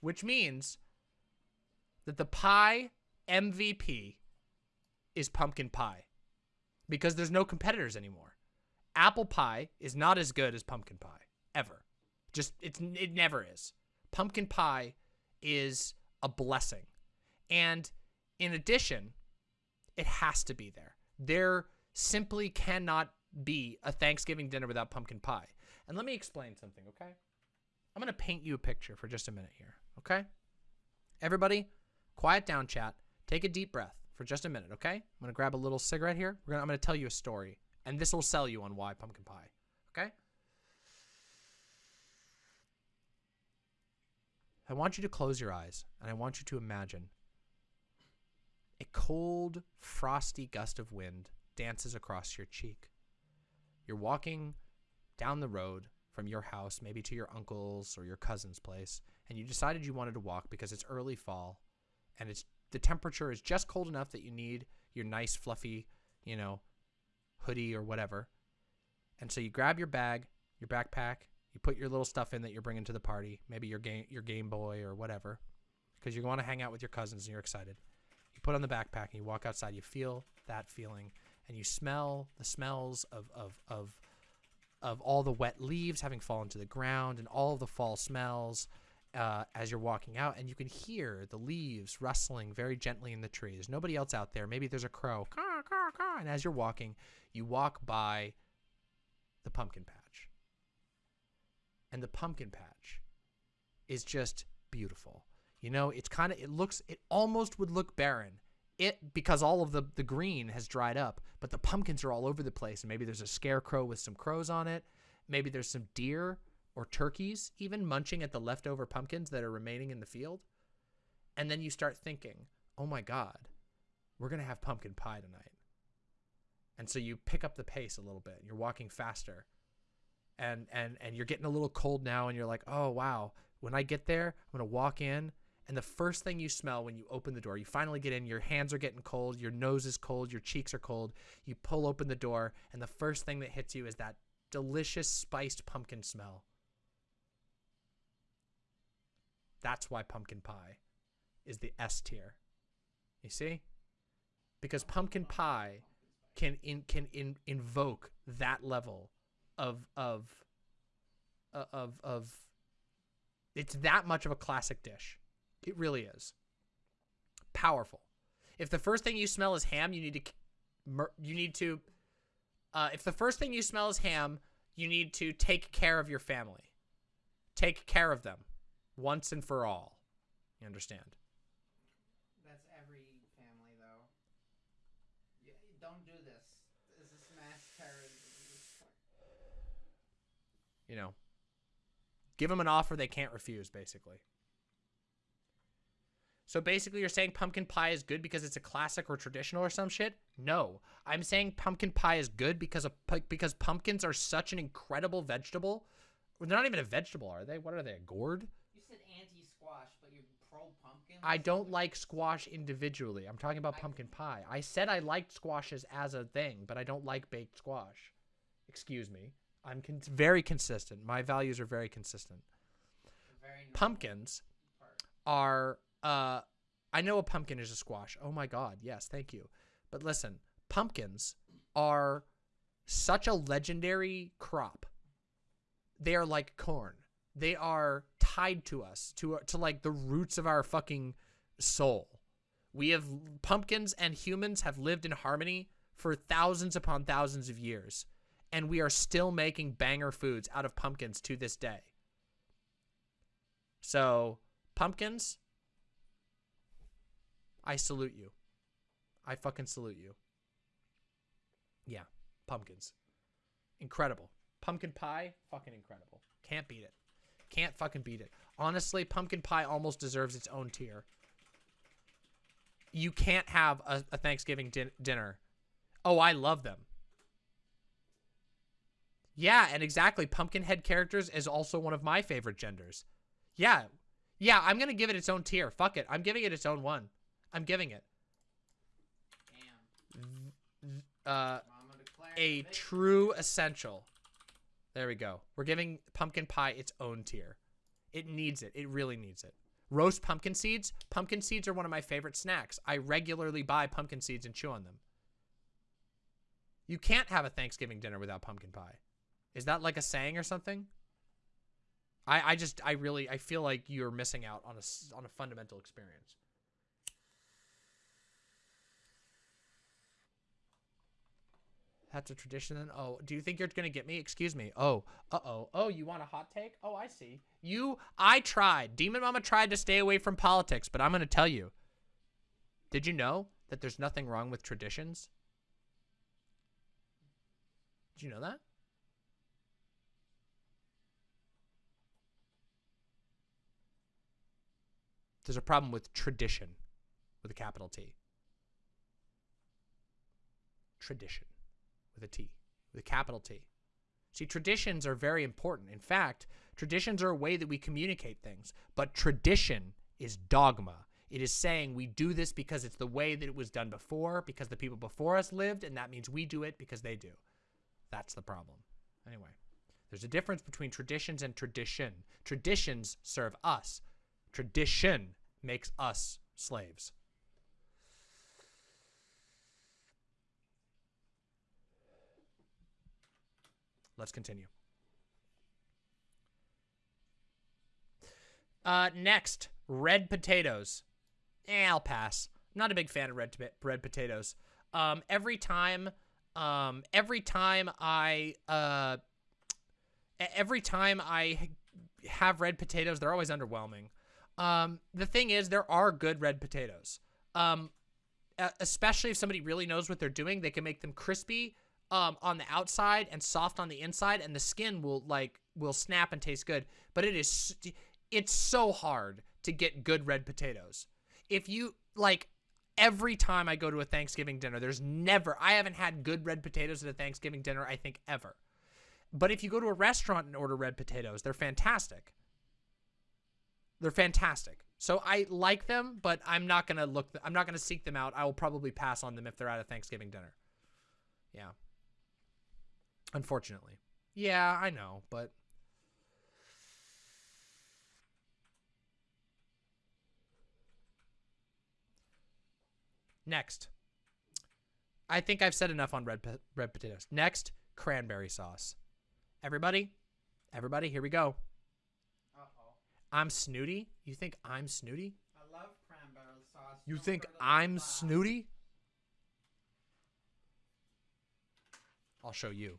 Speaker 1: Which means that the pie MVP is pumpkin pie because there's no competitors anymore. Apple pie is not as good as pumpkin pie ever. Just it's it never is. Pumpkin pie is a blessing. And in addition, it has to be there. There simply cannot be a Thanksgiving dinner without pumpkin pie. And let me explain something, okay? I'm going to paint you a picture for just a minute here, okay? Everybody, quiet down, chat. Take a deep breath for just a minute, okay? I'm going to grab a little cigarette here. Gonna, I'm going to tell you a story, and this will sell you on why pumpkin pie, okay? I want you to close your eyes, and I want you to imagine a cold, frosty gust of wind dances across your cheek. You're walking down the road from your house, maybe to your uncle's or your cousin's place, and you decided you wanted to walk because it's early fall and it's the temperature is just cold enough that you need your nice fluffy, you know, hoodie or whatever. And so you grab your bag, your backpack, you put your little stuff in that you're bringing to the party, maybe your game your Game Boy or whatever, because you want to hang out with your cousins and you're excited. You put on the backpack and you walk outside, you feel that feeling and you smell the smells of of of of all the wet leaves having fallen to the ground and all the fall smells uh, as you're walking out, and you can hear the leaves rustling very gently in the tree. There's nobody else out there. Maybe there's a crow, caw, caw, caw. and as you're walking, you walk by the pumpkin patch, and the pumpkin patch is just beautiful. You know, it's kind of it looks it almost would look barren it because all of the the green has dried up, but the pumpkins are all over the place. And maybe there's a scarecrow with some crows on it. Maybe there's some deer or turkeys even munching at the leftover pumpkins that are remaining in the field. And then you start thinking, "Oh my god, we're going to have pumpkin pie tonight." And so you pick up the pace a little bit. You're walking faster. And and and you're getting a little cold now and you're like, "Oh wow, when I get there, I'm going to walk in and the first thing you smell when you open the door, you finally get in, your hands are getting cold, your nose is cold, your cheeks are cold. You pull open the door, and the first thing that hits you is that delicious spiced pumpkin smell. That's why pumpkin pie is the S tier. You see? Because pumpkin pie can in, can in, invoke that level of of uh, of of it's that much of a classic dish. It really is. Powerful. If the first thing you smell is ham, you need to you need to uh, if the first thing you smell is ham, you need to take care of your family. Take care of them once and for all. You understand?
Speaker 2: That's every family, though. You, don't do this. This is mass terrorism.
Speaker 1: You know, give them an offer they can't refuse, basically. So basically, you're saying pumpkin pie is good because it's a classic or traditional or some shit? No, I'm saying pumpkin pie is good because of because pumpkins are such an incredible vegetable. They're not even a vegetable, are they? What are they? A gourd? You
Speaker 2: said
Speaker 1: anti-squash,
Speaker 2: but you're pro pumpkin.
Speaker 1: I don't like squash individually. I'm talking about
Speaker 2: I-
Speaker 1: pumpkin pie. I said I liked squashes as a thing, but I don't like baked squash. Excuse me. I'm con- very consistent. My values are very consistent.
Speaker 2: Very
Speaker 1: Pumpkins
Speaker 2: part.
Speaker 1: are uh I know a pumpkin is a squash. Oh my god. Yes, thank you. But listen, pumpkins are such a legendary crop. They are like corn. They are tied to us, to to like the roots of our fucking soul. We have pumpkins and humans have lived in harmony for thousands upon thousands of years, and we are still making banger foods out of pumpkins to this day. So, pumpkins, I salute you. I fucking salute you. Yeah, pumpkins. Incredible. Pumpkin pie, fucking incredible. Can't beat it. Can't fucking beat it. Honestly, pumpkin pie almost deserves its own tier. You can't have a, a Thanksgiving din- dinner. Oh, I love them. Yeah, and exactly. Pumpkinhead characters is also one of my favorite genders. Yeah. Yeah, I'm going to give it its own tier. Fuck it. I'm giving it its own one. I'm giving it. Uh, a true essential. There we go. We're giving pumpkin pie its own tier. It needs it. It really needs it. Roast pumpkin seeds. Pumpkin seeds are one of my favorite snacks. I regularly buy pumpkin seeds and chew on them. You can't have a Thanksgiving dinner without pumpkin pie. Is that like a saying or something? I, I just I really I feel like you're missing out on a on a fundamental experience. That's a tradition then? Oh, do you think you're to get me? Excuse me. Oh, uh-oh. Oh, you want a hot take? Oh, I see. You, I tried. Demon Mama tried to stay away from politics, but I'm to tell you. Did you know that there's nothing wrong with traditions? Did you know that? There's a problem with tradition with a capital T. Tradition with a T, with a capital T. See, traditions are very important. In fact, traditions are a way that we communicate things, but tradition is dogma. It is saying we do this because it's the way that it was done before, because the people before us lived, and that means we do it because they do. That's the problem. Anyway, there's a difference between traditions and tradition. Traditions serve us. Tradition makes us slaves. Let's continue. Uh, next, red potatoes. Eh, I'll pass. I'm not a big fan of red red potatoes. Um, every time, um, every time I, uh, every time I have red potatoes, they're always underwhelming. Um, the thing is, there are good red potatoes. Um, especially if somebody really knows what they're doing, they can make them crispy um, on the outside and soft on the inside, and the skin will like will snap and taste good. But it is it's so hard to get good red potatoes. If you like every time I go to a Thanksgiving dinner, there's never I haven't had good red potatoes at a Thanksgiving dinner, I think ever. But if you go to a restaurant and order red potatoes, they're fantastic. They're fantastic. So I like them, but I'm not gonna look. I'm not gonna seek them out. I will probably pass on them if they're at a Thanksgiving dinner. Yeah. Unfortunately. Yeah, I know, but next. I think I've said enough on red po- red potatoes. Next, cranberry sauce. Everybody, everybody, here we go.
Speaker 2: Uh-oh.
Speaker 1: I'm snooty. You think I'm snooty?
Speaker 2: I love cranberry sauce.
Speaker 1: You
Speaker 2: Don't
Speaker 1: think I'm
Speaker 2: last.
Speaker 1: snooty? I'll show you.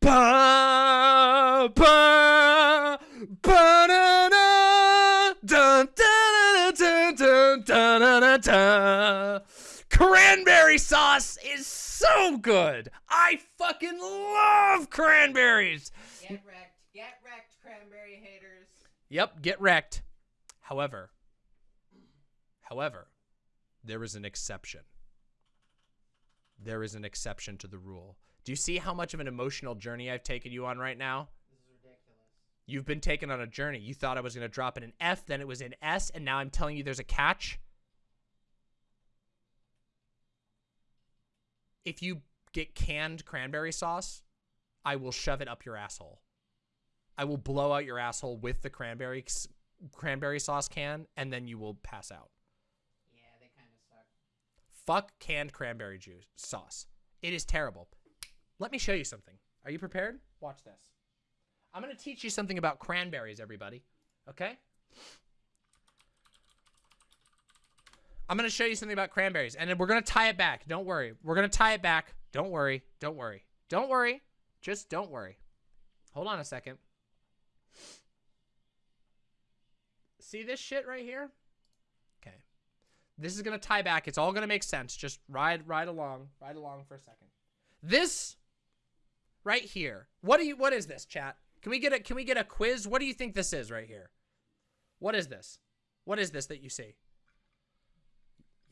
Speaker 1: ba ba ba da da dun Cranberry sauce is so good. I fucking love cranberries.
Speaker 2: Get wrecked. Get wrecked, cranberry haters.
Speaker 1: Yep, get wrecked. However, however, there is an exception. There is an exception to the rule. Do you see how much of an emotional journey I've taken you on right now?
Speaker 2: This is ridiculous.
Speaker 1: You've been taken on a journey. You thought I was going to drop it in an F, then it was an S, and now I'm telling you there's a catch. If you get canned cranberry sauce, I will shove it up your asshole. I will blow out your asshole with the cranberry cranberry sauce can, and then you will pass out.
Speaker 2: Yeah, they kind of suck.
Speaker 1: Fuck canned cranberry juice sauce. It is terrible. Let me show you something. Are you prepared? Watch this. I'm going to teach you something about cranberries, everybody. Okay? I'm going to show you something about cranberries, and then we're going to tie it back. Don't worry. We're going to tie it back. Don't worry. Don't worry. Don't worry. Just don't worry. Hold on a second. See this shit right here? Okay. This is going to tie back. It's all going to make sense. Just ride ride along. Ride along for a second. This right here. What do you what is this, chat? Can we get a can we get a quiz? What do you think this is right here? What is this? What is this that you see?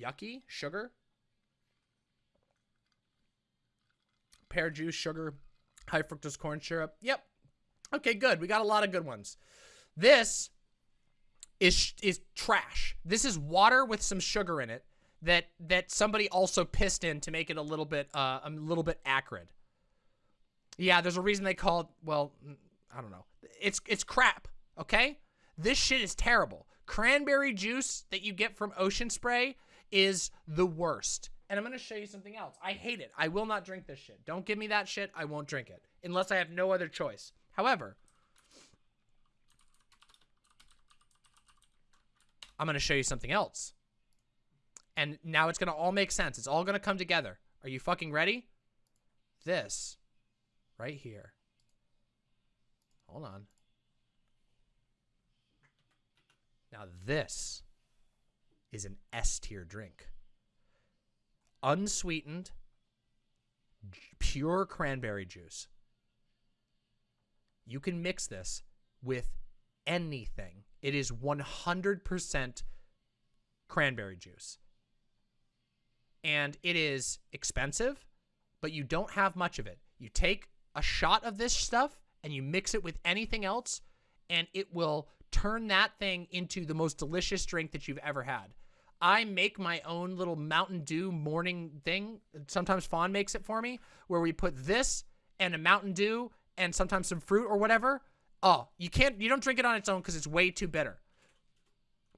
Speaker 1: Yucky? Sugar? Pear juice, sugar, high fructose corn syrup. Yep. Okay, good. We got a lot of good ones. This is is trash. This is water with some sugar in it that that somebody also pissed in to make it a little bit uh, a little bit acrid. Yeah, there's a reason they call it. Well, I don't know. It's it's crap. Okay, this shit is terrible. Cranberry juice that you get from Ocean Spray is the worst. And I'm gonna show you something else. I hate it. I will not drink this shit. Don't give me that shit. I won't drink it unless I have no other choice. However, I'm going to show you something else. And now it's going to all make sense. It's all going to come together. Are you fucking ready? This right here. Hold on. Now this is an S tier drink. Unsweetened, pure cranberry juice. You can mix this with anything. It is 100% cranberry juice. And it is expensive, but you don't have much of it. You take a shot of this stuff and you mix it with anything else, and it will turn that thing into the most delicious drink that you've ever had. I make my own little Mountain Dew morning thing. Sometimes Fawn makes it for me, where we put this and a Mountain Dew and sometimes some fruit or whatever. Oh, you can't, you don't drink it on its own because it's way too bitter.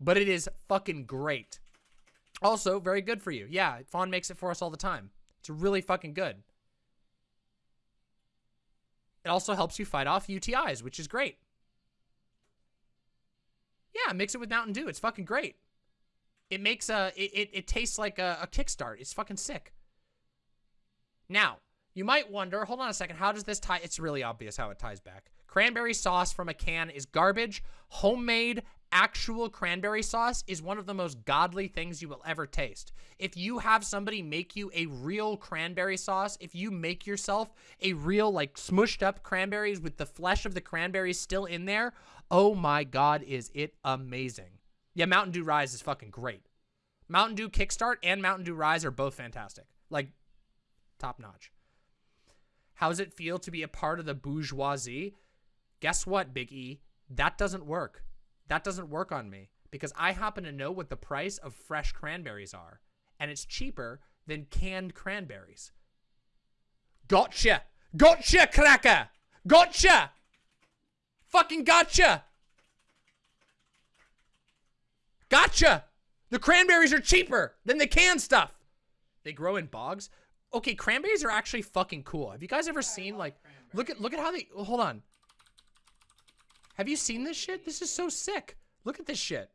Speaker 1: But it is fucking great. Also, very good for you. Yeah, Fawn makes it for us all the time. It's really fucking good. It also helps you fight off UTIs, which is great. Yeah, mix it with Mountain Dew. It's fucking great. It makes a, it, it, it tastes like a, a kickstart. It's fucking sick. Now, you might wonder, hold on a second, how does this tie? It's really obvious how it ties back. Cranberry sauce from a can is garbage. Homemade actual cranberry sauce is one of the most godly things you will ever taste. If you have somebody make you a real cranberry sauce, if you make yourself a real like smushed up cranberries with the flesh of the cranberries still in there, oh my god, is it amazing. Yeah, Mountain Dew Rise is fucking great. Mountain Dew Kickstart and Mountain Dew Rise are both fantastic. Like, top notch. How does it feel to be a part of the bourgeoisie? Guess what, Big E? That doesn't work. That doesn't work on me because I happen to know what the price of fresh cranberries are, and it's cheaper than canned cranberries. Gotcha! Gotcha, cracker! Gotcha! Fucking gotcha! Gotcha! The cranberries are cheaper than the canned stuff. They grow in bogs okay, cranberries are actually fucking cool. Have you guys ever seen like look at look at how they hold on. Have you seen this shit? This is so sick. Look at this shit.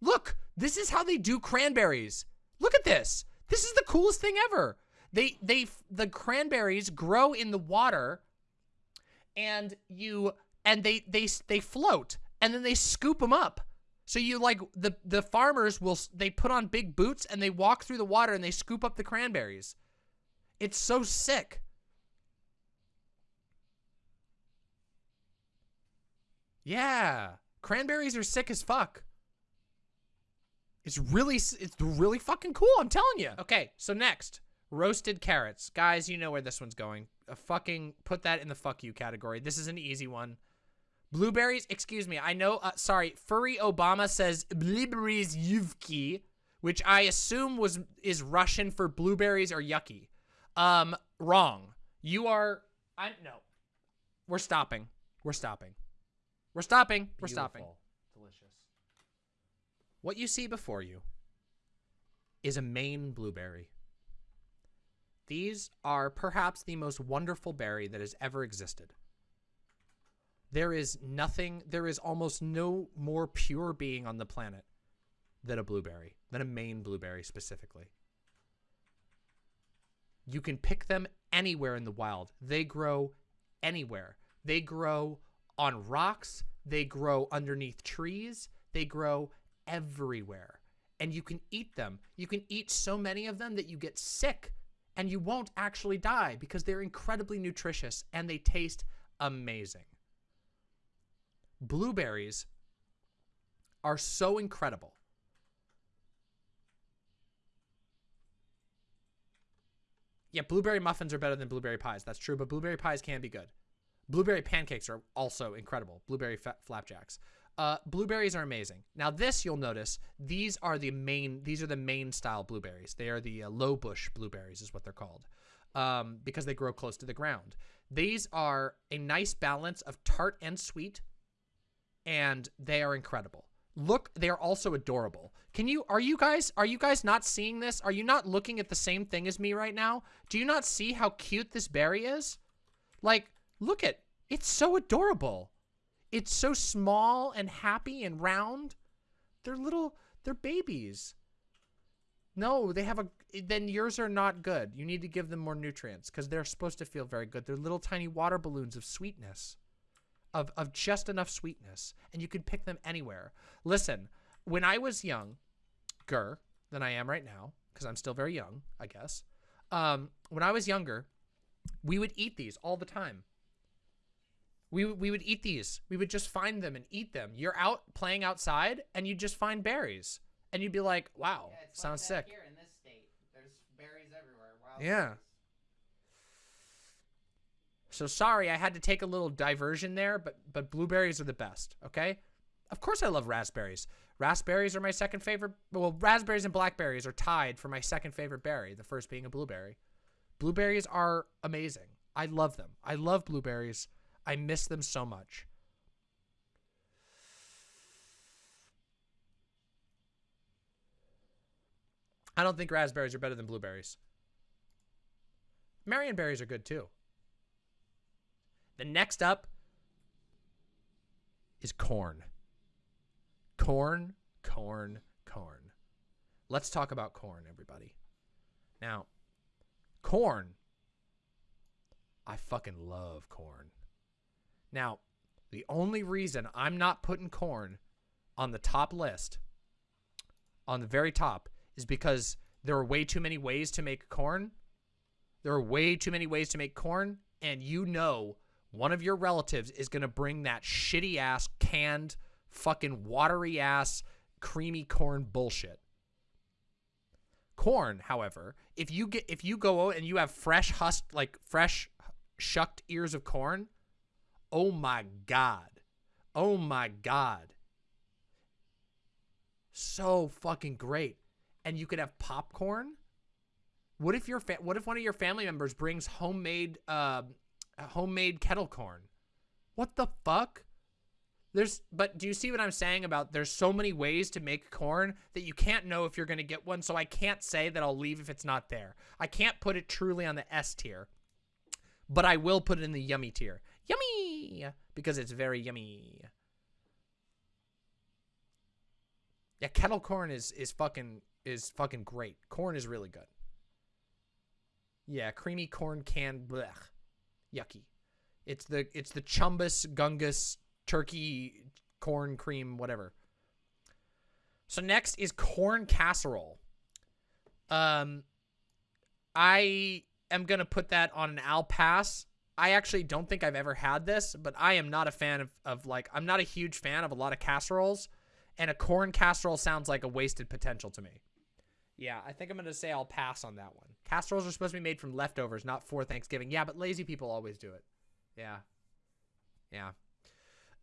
Speaker 1: Look, this is how they do cranberries. Look at this. This is the coolest thing ever. They they the cranberries grow in the water and you and they they they float and then they scoop them up. So you like the the farmers will they put on big boots and they walk through the water and they scoop up the cranberries. It's so sick. Yeah. Cranberries are sick as fuck. It's really, it's really fucking cool. I'm telling you. Okay, so next, roasted carrots, guys. You know where this one's going. A fucking put that in the fuck you category. This is an easy one. Blueberries. Excuse me. I know. Uh, sorry. Furry Obama says blueberries yuvki, which I assume was is Russian for blueberries or yucky. Um, wrong. You are. I no. We're stopping. We're stopping. We're stopping. We're stopping.
Speaker 3: Delicious.
Speaker 1: What you see before you is a Maine blueberry. These are perhaps the most wonderful berry that has ever existed. There is nothing, there is almost no more pure being on the planet than a blueberry, than a Maine blueberry specifically. You can pick them anywhere in the wild. They grow anywhere. They grow on rocks, they grow underneath trees, they grow everywhere. And you can eat them. You can eat so many of them that you get sick and you won't actually die because they're incredibly nutritious and they taste amazing. Blueberries are so incredible. Yeah, blueberry muffins are better than blueberry pies. That's true, but blueberry pies can be good. Blueberry pancakes are also incredible. Blueberry flapjacks. Uh, blueberries are amazing. Now this you'll notice these are the Maine these are the Maine style blueberries. They are the uh, low bush blueberries is what they're called um, because they grow close to the ground. These are a nice balance of tart and sweet, and they are incredible. Look, they are also adorable. Can you are you guys are you guys not seeing this? Are you not looking at the same thing as me right now? Do you not see how cute this berry is? Like, look at it's so adorable. It's so small and happy and round. They're little, they're babies. No, they have a, then yours are not good. You need to give them more nutrients because they're supposed to feel very good. They're little tiny water balloons of sweetness, of, of just enough sweetness. And you can pick them anywhere. Listen, when I was younger than I am right now, because I'm still very young, I guess. Um, when I was younger, we would eat these all the time. We, we would eat these. We would just find them and eat them. You're out playing outside and you just find berries. And you'd be like, wow,
Speaker 2: Yeah,
Speaker 1: sounds
Speaker 2: like
Speaker 1: sick.
Speaker 2: Here in this state, there's berries everywhere. Wild
Speaker 1: Yeah.
Speaker 2: berries.
Speaker 1: So sorry, I had to take a little diversion there, but but blueberries are the best, okay? Of course I love raspberries. Raspberries are my second favorite. Well, raspberries and blackberries are tied for my second favorite berry, the first being a blueberry. Blueberries are amazing. I love them. I love blueberries. I miss them so much. I don't think raspberries are better than blueberries. Marion berries are good too. The next up is corn. Corn, corn, corn. Let's talk about corn, everybody. Now, corn. I fucking love corn. Now, the only reason I'm not putting corn on the top list, on the very top, is because there are way too many ways to make corn. There are way too many ways to make corn, and you know one of your relatives is going to bring that shitty ass canned fucking watery ass creamy corn bullshit. Corn, however, if you get if you go out and you have fresh husked like fresh shucked ears of corn, oh my god. Oh my god. So fucking great. And you could have popcorn. What if your what if one of your family members brings homemade uh homemade kettle corn? What the fuck? There's but do you see what I'm saying about there's so many ways to make corn that you can't know if you're going to get one, so I can't say that I'll leave if it's not there. I can't put it truly on the S tier. But I will put it in the yummy tier. Yummy because it's very yummy. Yeah, kettle corn is is fucking is fucking great. Corn is really good. Yeah, creamy corn can blech. Yucky. It's the it's the chumbus gungus turkey corn cream whatever. So next is corn casserole. Um I am gonna put that on an Al pass. I actually don't think I've ever had this, but I am not a fan of, of like I'm not a huge fan of a lot of casseroles, and a corn casserole sounds like a wasted potential to me. Yeah, I think I'm gonna say I'll pass on that one. Casseroles are supposed to be made from leftovers, not for Thanksgiving. Yeah, but lazy people always do it. Yeah. Yeah.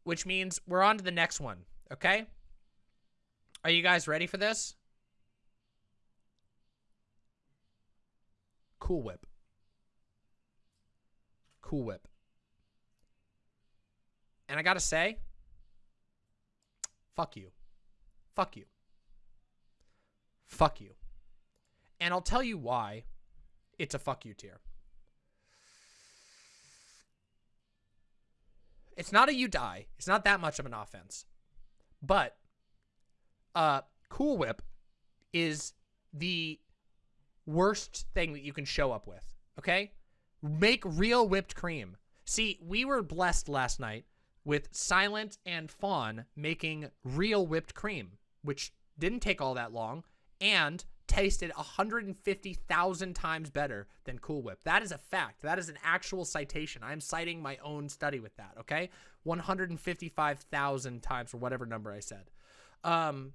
Speaker 1: Which means we're on to the next one, okay? Are you guys ready for this? Cool Whip. Cool Whip. And I gotta say, fuck you. Fuck you. Fuck you. And I'll tell you why it's a fuck you tier. It's not a you die. It's not that much of an offense. But uh Cool Whip is the worst thing that you can show up with, okay? Make real whipped cream. See, we were blessed last night with Silent and Fawn making real whipped cream, which didn't take all that long and tasted 150,000 times better than Cool Whip. That is a fact. That is an actual citation. I'm citing my own study with that, okay? 155,000 times or whatever number I said. Um,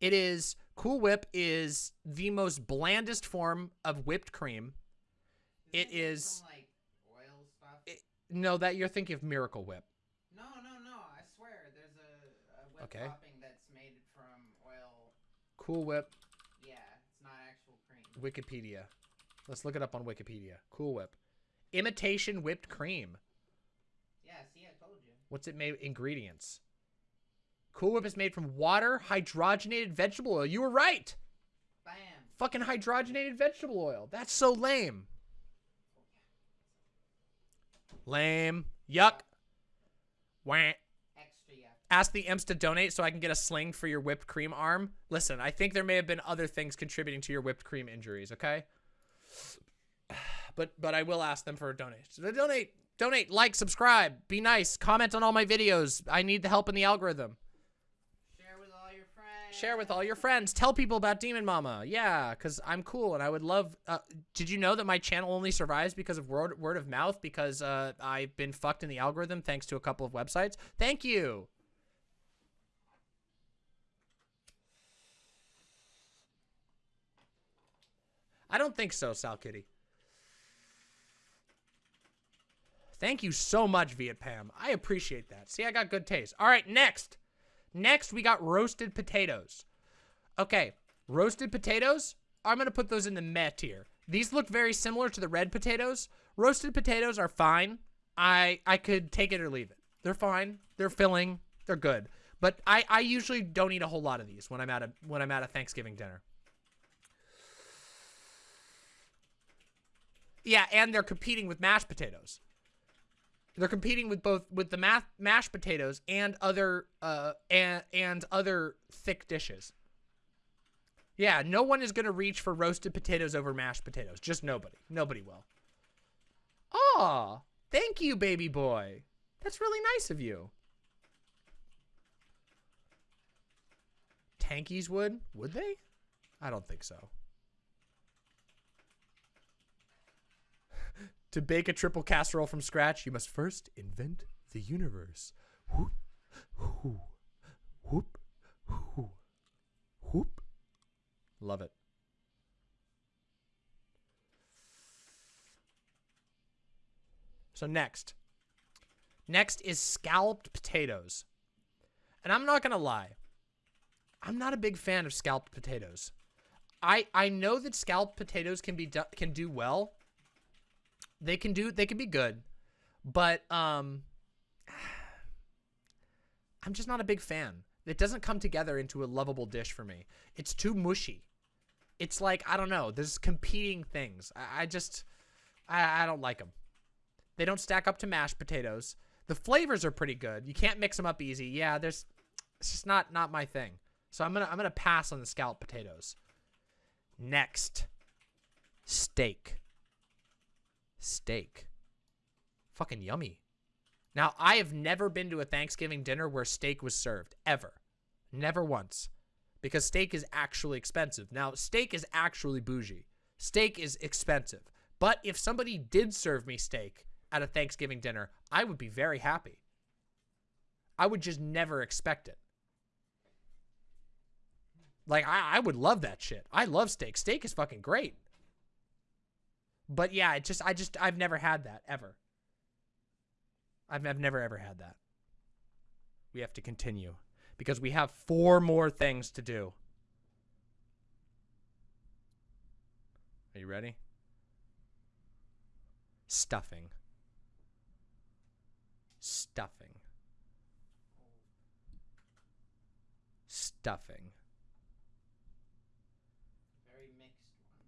Speaker 1: it is Cool Whip is the most blandest form of whipped cream. It is-
Speaker 2: Some, like oil stuff.
Speaker 1: It- No, that you're thinking of Miracle Whip.
Speaker 2: no, no, no. I swear, there's a, a whip
Speaker 1: Okay.
Speaker 2: topping that's made from oil.
Speaker 1: Cool Whip,
Speaker 2: Yeah, it's not actual cream.
Speaker 1: Wikipedia. Let's look it up on Wikipedia. Cool Whip. Imitation whipped cream.
Speaker 2: Yeah, see, I told you.
Speaker 1: What's it made? Ingredients. Cool Whip is made from water, hydrogenated vegetable oil. You were right.
Speaker 2: Bam.
Speaker 1: Fucking hydrogenated vegetable oil. That's so lame. Lame. Yuck. Wah.
Speaker 2: Extra yuck.
Speaker 1: Ask the imps to donate so I can get a sling for your whipped cream arm. Listen, I think there may have been other things contributing to your whipped cream injuries, okay? But but I will ask them for a donation. So donate, donate, like, subscribe, be nice, comment on all my videos. I need the help in the algorithm.
Speaker 2: Share with all your friends.
Speaker 1: Share with all your friends. Tell people about Demon Mama. Yeah, because I'm cool and I would love. Uh, did you know that my channel only survives because of word, word of mouth? Because uh, I've been fucked in the algorithm thanks to a couple of websites. Thank you. I don't think so, Sal Kitty. Thank you so much, Viet Pam. I appreciate that. See, I got good taste. All right, next. Next, we got roasted potatoes. Okay, roasted potatoes. I'm going to put those in the meh tier. These look very similar to the red potatoes. Roasted potatoes are fine. I I could take it or leave it. They're fine. They're filling. They're good. But I, I usually don't eat a whole lot of these when I'm at a when I'm at a Thanksgiving dinner. Yeah, and they're competing with mashed potatoes. They're competing with both with the math, mashed potatoes and other uh and and other thick dishes. Yeah, no one is gonna reach for roasted potatoes over mashed potatoes. Just nobody. Nobody will. Aw, thank you, baby boy. That's really nice of you. Tankies would? Would they? I don't think so. To bake a triple casserole from scratch, you must first invent the universe. Whoop, whoop, whoop, whoop, whoop. Love it. So next. Next is scalloped potatoes. And I'm not going to lie. I'm not a big fan of scalloped potatoes. I I know that scalloped potatoes can be can do well. They can do they can be good. But um I'm just not a big fan. It doesn't come together into a lovable dish for me. It's too mushy. It's like I don't know. There's competing things. I, I just I, I don't like them. They don't stack up to mashed potatoes. The flavors are pretty good. You can't mix them up easy. Yeah, there's it's just not not my thing. So I'm gonna I'm gonna pass on the scalloped potatoes. Next, steak. Steak. Fucking yummy. Now I have never been to a Thanksgiving dinner where steak was served ever, never once, because steak is actually expensive. Now steak is actually bougie. Steak is expensive, But if somebody did serve me steak at a Thanksgiving dinner, I would be very happy. I would just never expect it. Like, I, I would love that shit. I love steak. Steak is fucking great. But yeah, it just, I just, I've never had that, ever. I've, I've never, ever had that. We have to continue because we have four more things to do. Are you ready? Stuffing. Stuffing. Stuffing.
Speaker 2: Very mixed one.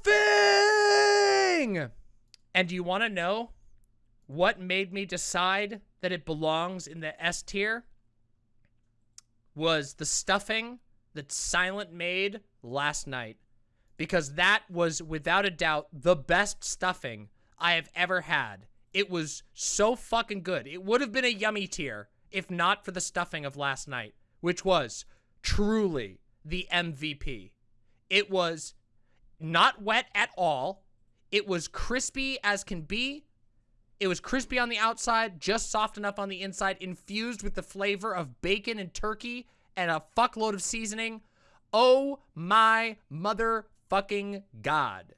Speaker 1: Stuffing! And do you want to know what made me decide that it belongs in the S tier? Was the stuffing that Silent made last night. Because that was, without a doubt, the best stuffing I have ever had. It was so fucking good. It would have been a yummy tier if not for the stuffing of last night, which was truly the MVP. It was not wet at all. It was crispy as can be. It was crispy on the outside, just soft enough on the inside, infused with the flavor of bacon and turkey and a fuckload of seasoning. Oh my motherfucking god.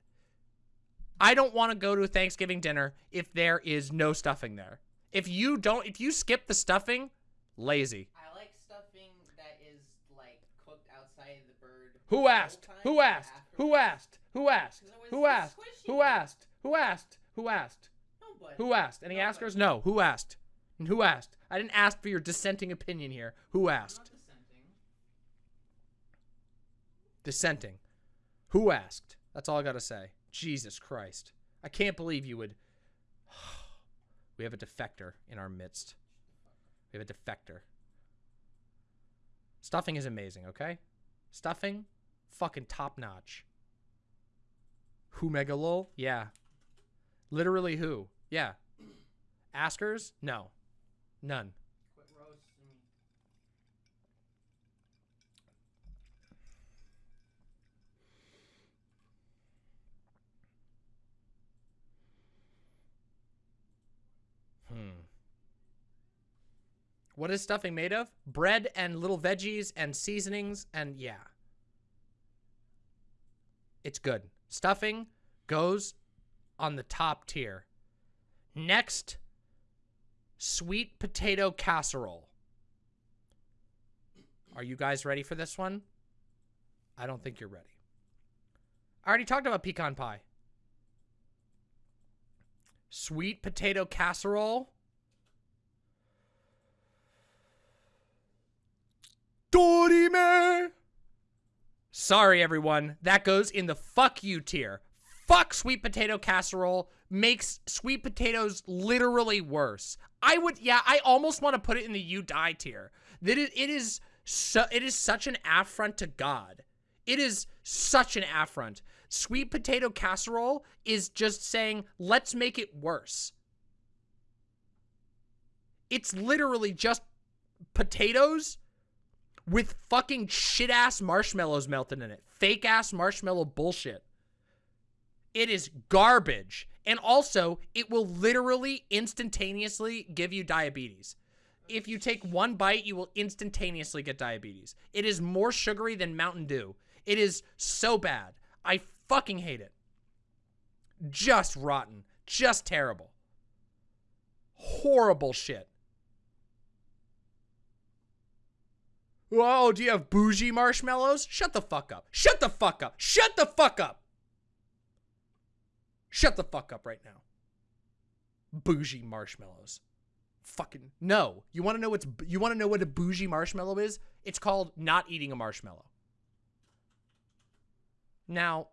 Speaker 1: I don't want to go to a Thanksgiving dinner if there is no stuffing there. If you don't, if you skip the stuffing, lazy.
Speaker 2: I like stuffing that is like cooked outside of the bird.
Speaker 1: Who asked? Who asked? Who asked? Who asked?
Speaker 2: 'Cause it was
Speaker 1: Who asked? Who asked? Who asked? Who asked? Who asked? Any askers? No. Who asked? And who asked? I didn't ask for your dissenting opinion here. Who asked?
Speaker 2: dissenting.
Speaker 1: Dissenting. Who asked? That's all I gotta say. Jesus Christ. I can't believe you would. We have a defector in our midst. We have a defector. Stuffing is amazing, okay? Stuffing, fucking top notch. Who megalol? Yeah. Literally who? Yeah. Askers? No. None.
Speaker 2: Quit roasting me.
Speaker 1: Hmm. What is stuffing made of? Bread and little veggies and seasonings and yeah. It's good. Stuffing goes on the top tier. Next, sweet potato casserole. Are you guys ready for this one? I don't think you're ready. I already talked about pecan pie. Sweet potato casserole. Dorime. Sorry, everyone. That goes in the fuck you tier. Fuck sweet potato casserole makes sweet potatoes literally worse. I would, yeah, I almost want to put it in the you die tier. That it, it is, so, it is such an affront to God. It is such an affront. Sweet potato casserole is just saying, let's make it worse. It's literally just potatoes with fucking shit ass marshmallows melted in it. Fake ass marshmallow bullshit. It is garbage. And also, it will literally instantaneously give you diabetes. If you take one bite, you will instantaneously get diabetes. It is more sugary than Mountain Dew. It is so bad. I fucking hate it. Just rotten. Just terrible. Horrible shit. Oh, do you have bougie marshmallows? Shut the fuck up. Shut the fuck up. Shut the fuck up. Shut the fuck up right now. Bougie marshmallows. Fucking no. You want to know what's you want to know what a bougie marshmallow is? It's called not eating a marshmallow. Now,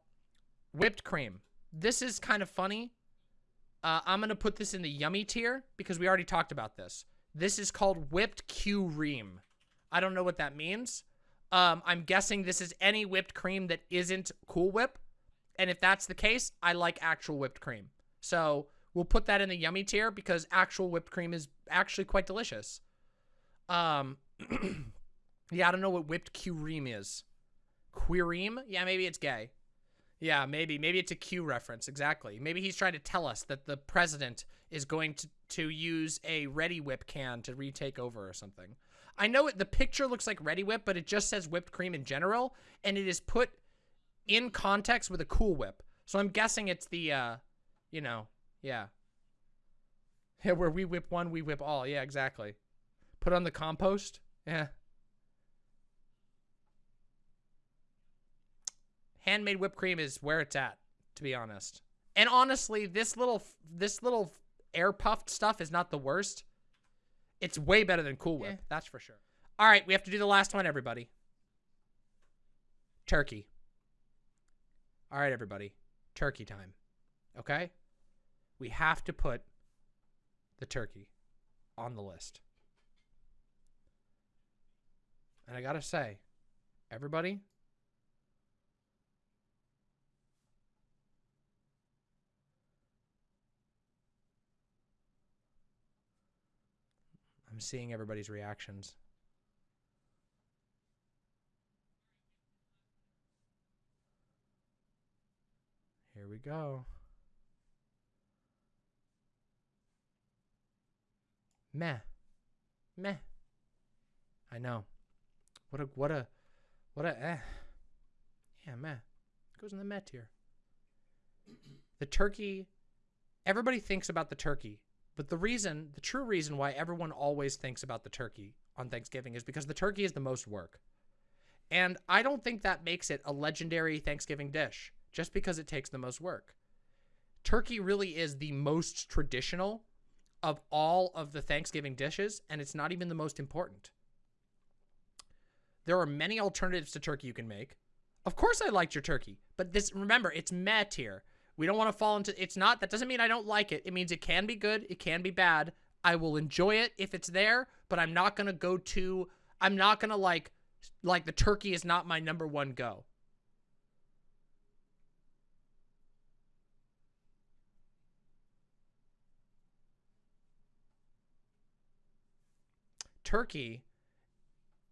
Speaker 1: whipped cream. this is kind of funny. Uh, I'm going to put this in the yummy tier because we already talked about this. This is called whipped cream. I don't know what that means. Um, I'm guessing this is any whipped cream that isn't Cool Whip. And if that's the case, I like actual whipped cream. So we'll put that in the yummy tier because actual whipped cream is actually quite delicious. Um, yeah, I don't know what whipped cream is. Queereem? Yeah, maybe it's gay. Yeah, maybe. Maybe it's a Q reference. Exactly. Maybe he's trying to tell us that the president is going to, to use a Reddi-wip can to retake over or something. I know it, the picture looks like Reddi-wip, but it just says whipped cream in general, and it is put in context with a Cool Whip. So I'm guessing it's the, uh, you know, yeah. Yeah, where we whip one, we whip all. Yeah, exactly. Put on the compost. Yeah. handmade whipped cream is where it's at, to be honest. And honestly, this little this little air puffed stuff is not the worst. It's way better than Cool Whip, yeah. that's for sure. All right, we have to do the last one, everybody. Turkey. All right, everybody. Turkey time. Okay? We have to put the turkey on the list. And I got to say, everybody, I'm seeing everybody's reactions. Here we go. Meh. Meh. I know. What a what a what a eh. Yeah, meh. Goes in the meh tier. The turkey everybody thinks about the turkey but the reason, the true reason why everyone always thinks about the turkey on Thanksgiving is because the turkey is the most work. And I don't think that makes it a legendary Thanksgiving dish just because it takes the most work. Turkey really is the most traditional of all of the Thanksgiving dishes, and it's not even the most important. There are many alternatives to turkey you can make. Of course I liked your turkey, but this remember, it's met here. We don't want to fall into it's not that doesn't mean I don't like it. It means it can be good, it can be bad. I will enjoy it if it's there, but I'm not going to go to I'm not going to like like the turkey is not my number 1 go. Turkey.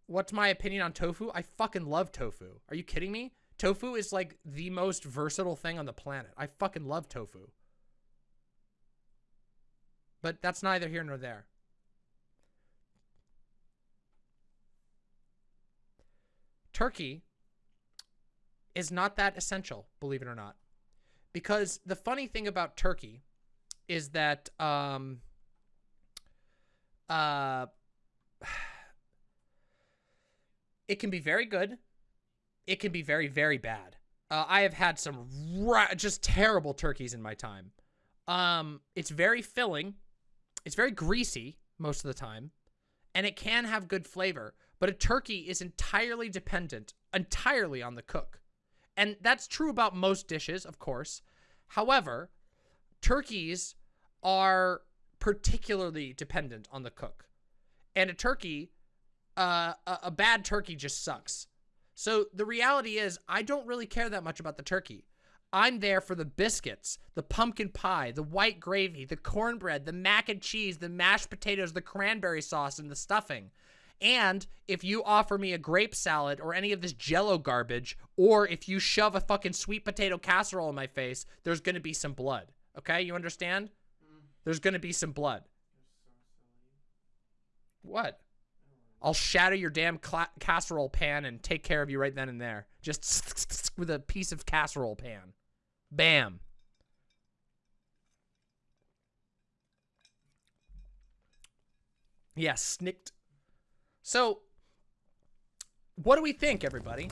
Speaker 1: What's my opinion on tofu? I fucking love tofu. Are you kidding me? Tofu is like the most versatile thing on the planet. I fucking love tofu. But that's neither here nor there. Turkey is not that essential, believe it or not. Because the funny thing about turkey is that um, uh, it can be very good it can be very, very bad. Uh, I have had some just terrible turkeys in my time. Um, it's very filling. It's very greasy most of the time. And it can have good flavor. But a turkey is entirely dependent, entirely on the cook. And that's true about most dishes, of course. However, turkeys are particularly dependent on the cook. And a turkey, uh, a, a bad turkey just sucks. So the reality is, I don't really care that much about the turkey. I'm there for the biscuits, the pumpkin pie, the white gravy, the cornbread, the mac and cheese, the mashed potatoes, the cranberry sauce, and the stuffing. And if you offer me a grape salad or any of this jello garbage, or if you shove a fucking sweet potato casserole in my face, there's going to be some blood. Okay? You understand? Mm. There's going to be some blood. What? I'll shatter your damn casserole pan and take care of you right then and there. Just with a piece of casserole pan. Bam. Yeah, snicked. So, what do we think, everybody?